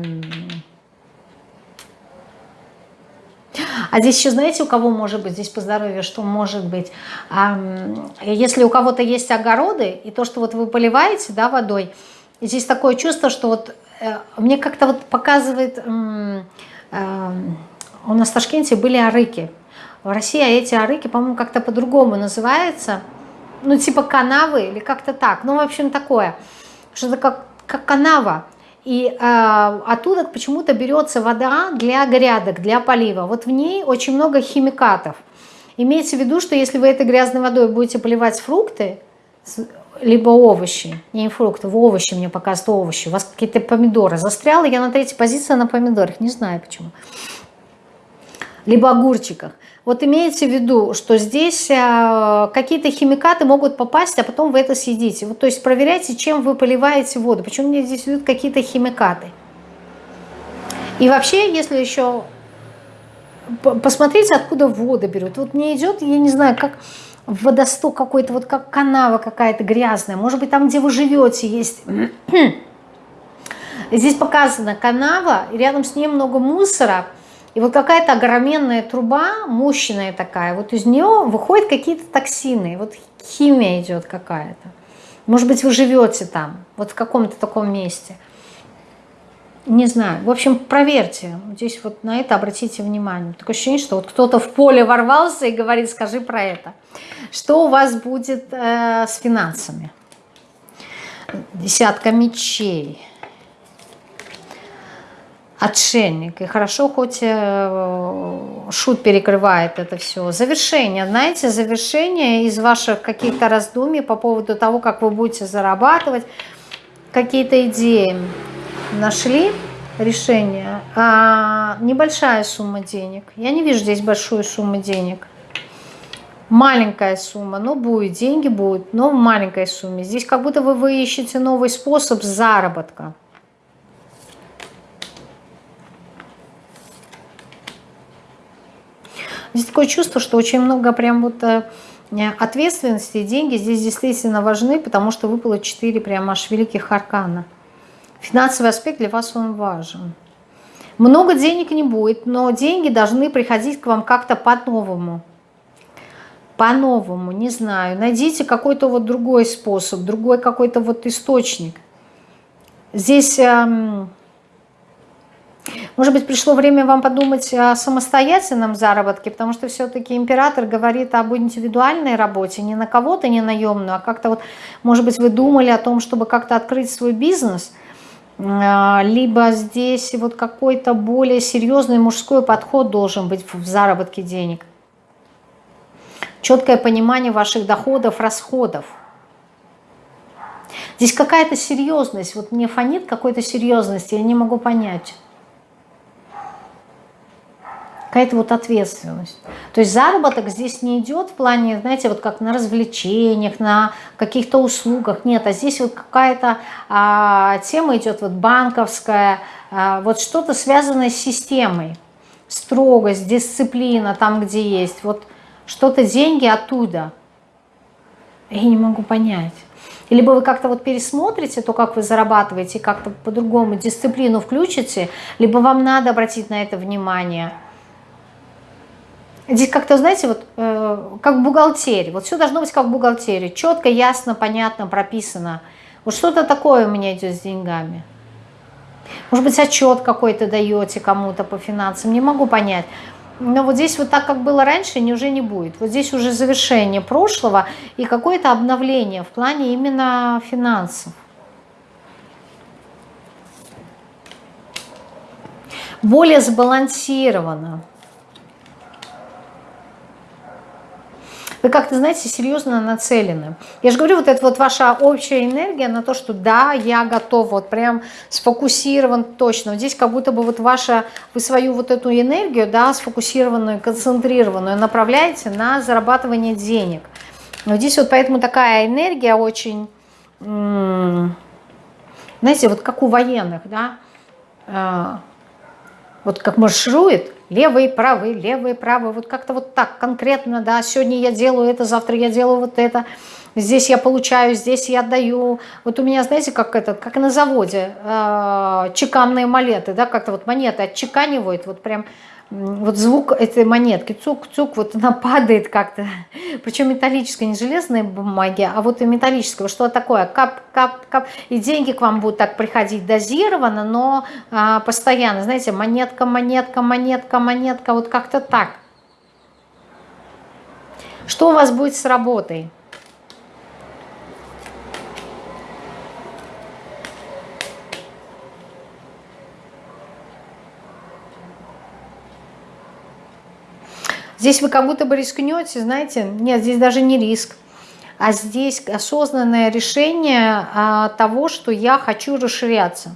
а здесь еще, знаете, у кого может быть здесь по здоровью, что может быть? А, если у кого-то есть огороды, и то, что вот вы поливаете да, водой, здесь такое чувство, что вот э, мне как-то вот показывает... Э, у нас в Ташкенте были арыки. В России эти арыки, по-моему, как-то по-другому называются – ну, типа канавы или как-то так. Ну, в общем, такое. Что-то как, как канава. И э, оттуда почему-то берется вода для грядок, для полива. Вот в ней очень много химикатов. Имейте в виду, что если вы этой грязной водой будете поливать фрукты, либо овощи, не фрукты, в овощи мне показывают овощи, у вас какие-то помидоры. Застряла я на третьей позиции на помидорах, не знаю почему. Либо огурчиках. Вот имейте в виду, что здесь э, какие-то химикаты могут попасть, а потом вы это съедите. Вот, то есть проверяйте, чем вы поливаете воду. Почему мне здесь идут какие-то химикаты. И вообще, если еще посмотрите, откуда вода берут. Вот мне идет, я не знаю, как водосток какой-то, вот как канава какая-то грязная. Может быть, там, где вы живете, есть... [CLEARS THROAT] Здесь показана канава, рядом с ней много мусора. И вот какая-то огроменная труба, мощная такая, вот из нее выходят какие-то токсины, вот химия идет какая-то. Может быть, вы живете там, вот в каком-то таком месте. Не знаю. В общем, проверьте. Здесь вот на это обратите внимание. Такое ощущение, что вот кто-то в поле ворвался и говорит, скажи про это. Что у вас будет э, с финансами? Десятка мечей. Отшельник. И хорошо, хоть э, шут перекрывает это все. Завершение, знаете, завершение из ваших каких-то раздумий по поводу того, как вы будете зарабатывать, какие-то идеи нашли решение. А, небольшая сумма денег. Я не вижу здесь большую сумму денег. Маленькая сумма, но будет, деньги будут, но в маленькой сумме. Здесь как будто вы, вы ищете новый способ заработка. Здесь такое чувство, что очень много прям вот э, ответственности деньги здесь действительно важны, потому что выпало 4 прям аж великих аркана. Финансовый аспект для вас он важен. Много денег не будет, но деньги должны приходить к вам как-то по-новому. По-новому, не знаю. Найдите какой-то вот другой способ, другой какой-то вот источник. Здесь, эм, может быть, пришло время вам подумать о самостоятельном заработке, потому что все-таки император говорит об индивидуальной работе, не на кого-то, не наемную, а как-то вот, может быть, вы думали о том, чтобы как-то открыть свой бизнес – а, либо здесь вот какой-то более серьезный мужской подход должен быть в заработке денег. Четкое понимание ваших доходов, расходов. Здесь какая-то серьезность, вот мне фонит какой-то серьезности, я не могу понять какая-то вот ответственность. То есть заработок здесь не идет в плане, знаете, вот как на развлечениях, на каких-то услугах. Нет, а здесь вот какая-то а, тема идет вот банковская, а, вот что-то связанное с системой. Строгость, дисциплина там, где есть. Вот что-то деньги оттуда. Я не могу понять. Либо вы как-то вот пересмотрите то, как вы зарабатываете, как-то по-другому дисциплину включите, либо вам надо обратить на это внимание – Здесь как-то, знаете, вот э, как в бухгалтерии. Вот все должно быть как в бухгалтерии. Четко, ясно, понятно, прописано. Вот что-то такое у меня идет с деньгами. Может быть, отчет какой-то даете кому-то по финансам. Не могу понять. Но вот здесь вот так, как было раньше, не, уже не будет. Вот здесь уже завершение прошлого и какое-то обновление в плане именно финансов. Более сбалансировано. Вы как-то, знаете, серьезно нацелены. Я же говорю, вот это вот ваша общая энергия на то, что да, я готов, вот прям сфокусирован точно. Вот здесь как будто бы вот ваша, вы свою вот эту энергию, да, сфокусированную, концентрированную направляете на зарабатывание денег. Но здесь вот поэтому такая энергия очень, знаете, вот как у военных, да, а, вот как марширует, левый, правый, левый, правый, вот как-то вот так конкретно, да, сегодня я делаю это, завтра я делаю вот это, здесь я получаю, здесь я отдаю. Вот у меня, знаете, как это, как на заводе, э, чеканные монеты, да, как-то вот монеты отчеканивают, вот прям вот звук этой монетки, цук-цук, вот она падает как-то, [LAUGHS] причем металлическая, не железная бумаги, а вот и металлическая, что такое, кап-кап-кап, и деньги к вам будут так приходить дозированно, но а, постоянно, знаете, монетка, монетка, монетка, монетка, вот как-то так. Что у вас будет с работой? Здесь вы как будто бы рискнете, знаете, нет, здесь даже не риск, а здесь осознанное решение а, того, что я хочу расширяться.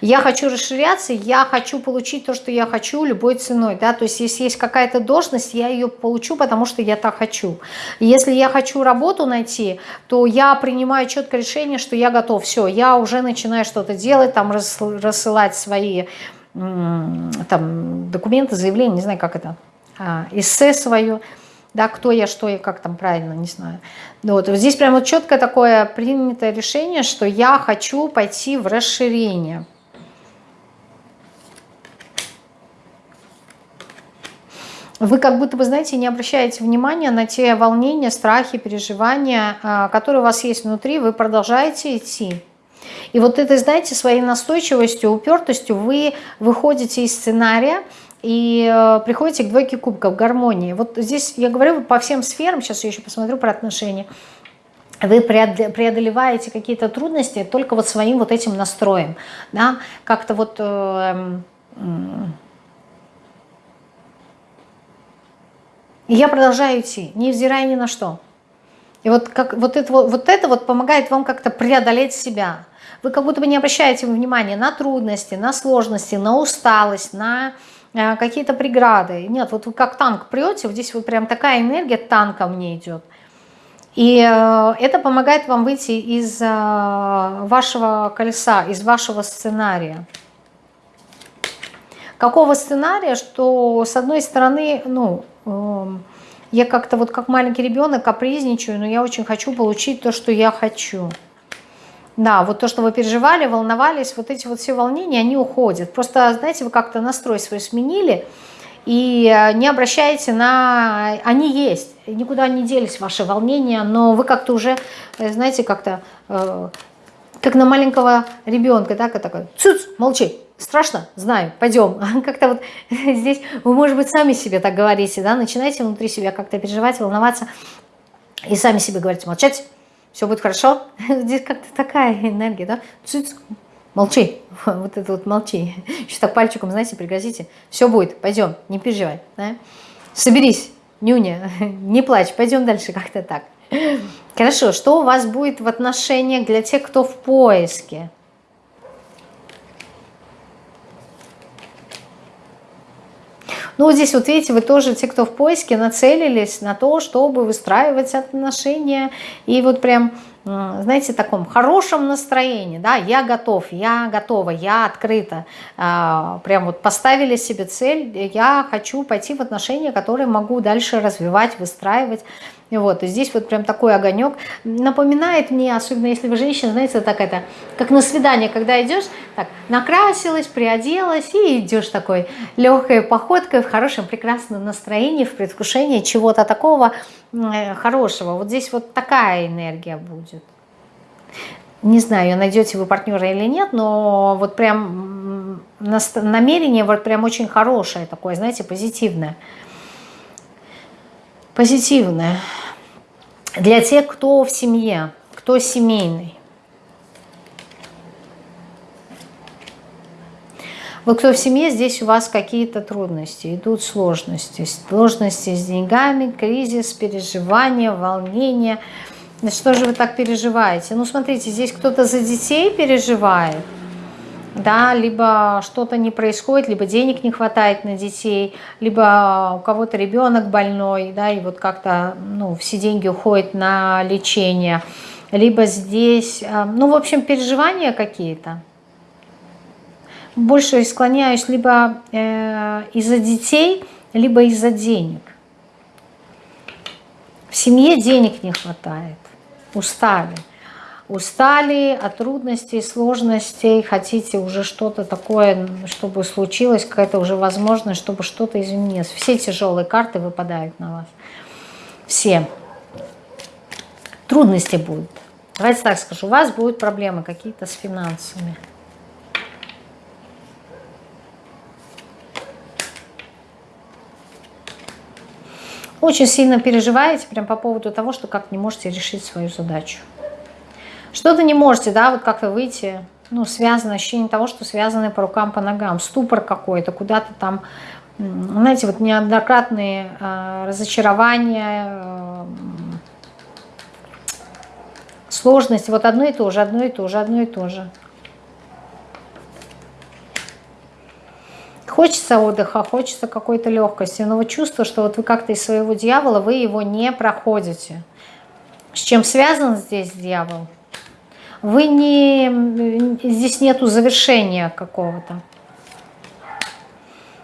Я хочу расширяться, я хочу получить то, что я хочу любой ценой. Да? То есть если есть какая-то должность, я ее получу, потому что я так хочу. Если я хочу работу найти, то я принимаю четкое решение, что я готов. Все, я уже начинаю что-то делать, там рассылать свои там, документы, заявления, не знаю, как это эссе свое, да, кто я, что я, как там правильно, не знаю. Ну вот, здесь прямо вот четкое такое принятое решение, что я хочу пойти в расширение. Вы как будто бы, знаете, не обращаете внимания на те волнения, страхи, переживания, а, которые у вас есть внутри, вы продолжаете идти. И вот этой, знаете, своей настойчивостью, упертостью вы выходите из сценария, и э, приходите к двойке кубков, гармонии. Вот здесь я говорю по всем сферам, сейчас я еще посмотрю про отношения. вы преодолеваете какие-то трудности только вот своим вот этим настроем, да, как-то вот... Э, э, я продолжаю идти, невзирая ни на что. И вот, как, вот, это, вот это вот помогает вам как-то преодолеть себя. Вы как будто бы не обращаете внимания на трудности, на сложности, на усталость, на какие-то преграды. Нет, вот вы как танк прете, вот здесь вот прям такая энергия танка мне идет. И э, это помогает вам выйти из э, вашего колеса, из вашего сценария. Какого сценария, что с одной стороны, ну, эм, я как-то вот как маленький ребенок капризничаю, но я очень хочу получить то, что я хочу. Да, вот то, что вы переживали, волновались, вот эти вот все волнения, они уходят. Просто, знаете, вы как-то настрой свой сменили, и э, не обращайте на... Они есть, никуда не делись ваши волнения, но вы как-то уже, э, знаете, как-то, э, как на маленького ребенка, так, и такой, цуц, молчи, страшно, знаю, пойдем. [LAUGHS] Как-то вот [LAUGHS] здесь вы, может быть, сами себе так говорите, да, начинаете внутри себя как-то переживать, волноваться, и сами себе говорите, молчать, все будет хорошо. [LAUGHS] Здесь как-то такая энергия, да, цуц, молчи, [LAUGHS] вот это вот молчи. Еще так пальчиком, знаете, пригрозите, все будет, пойдем, не переживай, да? соберись, нюня, [LAUGHS] не плачь, пойдем дальше, как-то так. Хорошо, что у вас будет в отношениях для тех, кто в поиске? Ну, здесь вот видите, вы тоже, те, кто в поиске, нацелились на то, чтобы выстраивать отношения. И вот прям знаете, таком хорошем настроении, да, я готов, я готова, я открыта, прям вот поставили себе цель, я хочу пойти в отношения, которые могу дальше развивать, выстраивать, вот, и здесь вот прям такой огонек напоминает мне, особенно если вы женщина, знаете, так это, как на свидание, когда идешь, так, накрасилась, приоделась и идешь такой легкой походкой в хорошем, прекрасном настроении, в предвкушении чего-то такого э, хорошего. Вот здесь вот такая энергия будет. Не знаю, найдете вы партнера или нет, но вот прям намерение вот прям очень хорошее такое, знаете, позитивное позитивное для тех, кто в семье, кто семейный. Вот кто в семье, здесь у вас какие-то трудности, идут сложности. Сложности с деньгами, кризис, переживания, волнение. Что же вы так переживаете? Ну, смотрите, здесь кто-то за детей переживает – да, либо что-то не происходит, либо денег не хватает на детей, либо у кого-то ребенок больной, да, и вот как-то, ну, все деньги уходят на лечение, либо здесь, э, ну, в общем, переживания какие-то. Больше склоняюсь либо э, из-за детей, либо из-за денег. В семье денег не хватает, устали устали от трудностей, сложностей, хотите уже что-то такое, чтобы случилось, какая-то уже возможность, чтобы что-то изменилось. Все тяжелые карты выпадают на вас. Все. Трудности будут. Давайте так скажу, у вас будут проблемы какие-то с финансами. Очень сильно переживаете прям по поводу того, что как не можете решить свою задачу. Что-то не можете, да, вот как-то выйти, ну, связано, ощущение того, что связаны по рукам, по ногам, ступор какой-то, куда-то там, знаете, вот неоднократные э, разочарования, э, сложности, вот одно и то же, одно и то же, одно и то же. Хочется отдыха, хочется какой-то легкости, но вот чувство, что вот вы как-то из своего дьявола, вы его не проходите. С чем связан здесь дьявол? Вы не... Здесь нету завершения какого-то.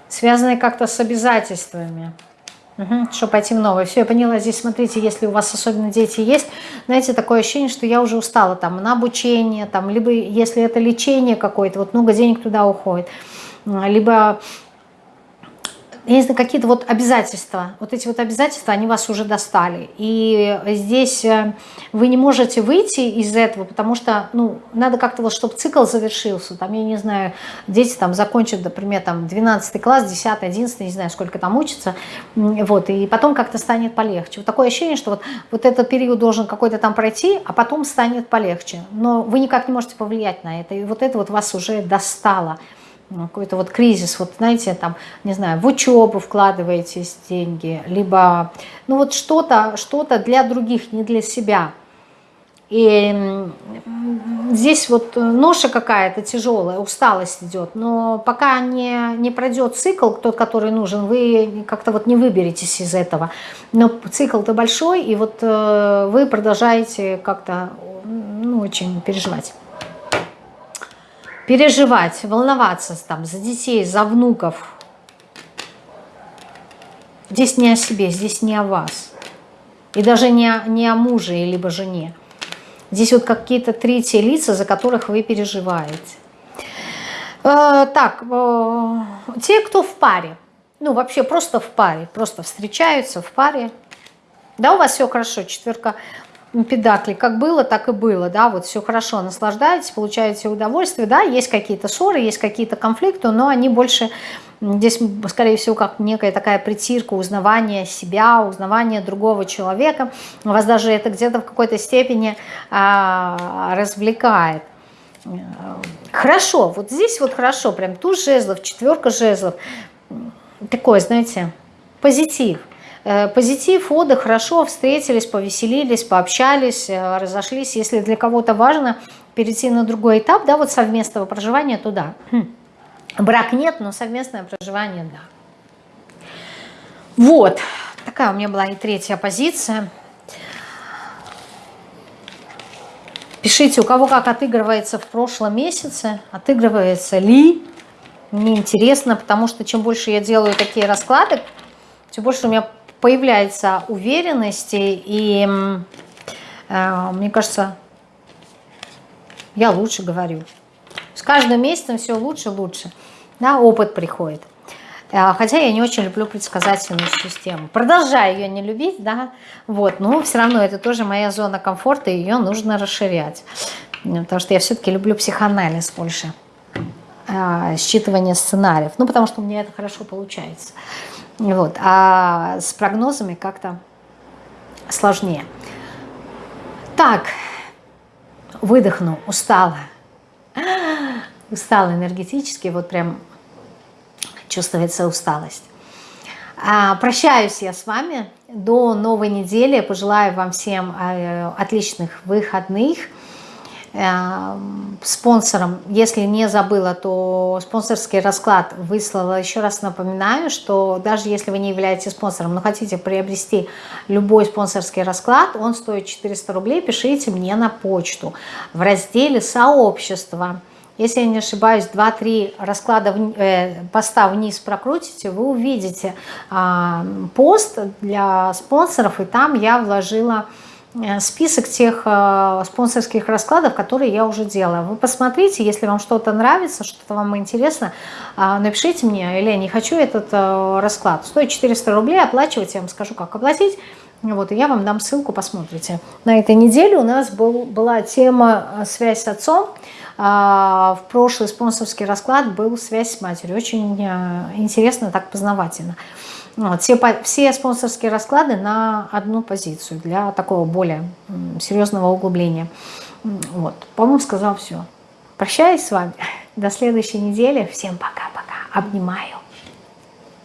Связанное как-то с обязательствами. Угу, что пойти в новое. Все, я поняла. Здесь, смотрите, если у вас особенно дети есть, знаете, такое ощущение, что я уже устала там на обучение, там, либо если это лечение какое-то, вот много денег туда уходит, либо есть какие-то вот обязательства, вот эти вот обязательства, они вас уже достали. И здесь э, вы не можете выйти из этого, потому что, ну, надо как-то вот, чтобы цикл завершился. Там, я не знаю, дети там закончат, например, там 12 класс, 10, 11, не знаю, сколько там учатся, вот, и потом как-то станет полегче. Вот такое ощущение, что вот, вот этот период должен какой-то там пройти, а потом станет полегче. Но вы никак не можете повлиять на это, и вот это вот вас уже достало. Ну, какой-то вот кризис, вот знаете, там, не знаю, в учебу вкладываетесь деньги, либо, ну вот что-то, что-то для других, не для себя. И здесь вот ноша какая-то тяжелая, усталость идет, но пока не, не пройдет цикл, тот, который нужен, вы как-то вот не выберетесь из этого. Но цикл-то большой, и вот э, вы продолжаете как-то ну, очень переживать переживать, волноваться там, за детей, за внуков. Здесь не о себе, здесь не о вас. И даже не о, не о муже либо жене. Здесь вот какие-то третьи лица, за которых вы переживаете. Э, так, э, те, кто в паре, ну вообще просто в паре, просто встречаются в паре, да, у вас все хорошо, четверка педакли, как было, так и было, да, вот все хорошо, наслаждаетесь, получаете удовольствие, да, есть какие-то ссоры, есть какие-то конфликты, но они больше, здесь, скорее всего, как некая такая притирка, узнавание себя, узнавание другого человека, вас даже это где-то в какой-то степени а, развлекает. Хорошо, вот здесь вот хорошо, прям туз жезлов, четверка жезлов, такой, знаете, позитив – позитив, отдых, хорошо, встретились, повеселились, пообщались, э, разошлись. Если для кого-то важно перейти на другой этап, да, вот совместного проживания, то да. Хм. Брак нет, но совместное проживание, да. Вот, такая у меня была и третья позиция. Пишите, у кого как отыгрывается в прошлом месяце, отыгрывается ли. Мне интересно, потому что чем больше я делаю такие расклады, тем больше у меня появляется уверенности, и э, мне кажется, я лучше говорю. С каждым месяцем все лучше лучше. Да, опыт приходит. Э, хотя я не очень люблю предсказательную систему. Продолжаю ее не любить, да, вот, но все равно это тоже моя зона комфорта, и ее нужно расширять. Потому что я все-таки люблю психоанализ больше, э, считывание сценариев. Ну, потому что у меня это хорошо получается. Вот. А с прогнозами как-то сложнее. Так, выдохну, устала. [GASPS] Устала энергетически, вот прям чувствуется усталость. А, прощаюсь я с вами до новой недели. Пожелаю вам всем э, отличных выходных. Эм, спонсором, если не забыла, то спонсорский расклад выслала. Еще раз напоминаю, что даже если вы не являетесь спонсором, но хотите приобрести любой спонсорский расклад, он стоит 400 рублей, пишите мне на почту в разделе «Сообщество». Если я не ошибаюсь, 2-3 расклада, э, поста вниз прокрутите, вы увидите э, пост для спонсоров, и там я вложила Э, список тех э, спонсорских раскладов, которые я уже делала. Вы посмотрите, если вам что-то нравится, что-то вам интересно, э, напишите мне, или я не хочу этот расклад. Стоит 400 рублей, оплачивать, я вам скажу, как оплатить. Вот, и я вам дам ссылку, посмотрите. На этой неделе у нас был, была тема «Связь с отцом». В прошлый спонсорский расклад был «Связь с матерью». Очень интересно, так познавательно. Вот, все, все спонсорские расклады на одну позицию для такого более серьезного углубления. Вот, по-моему, сказал все. Прощаюсь с вами. [LAUGHS] До следующей недели. Всем пока-пока. Обнимаю.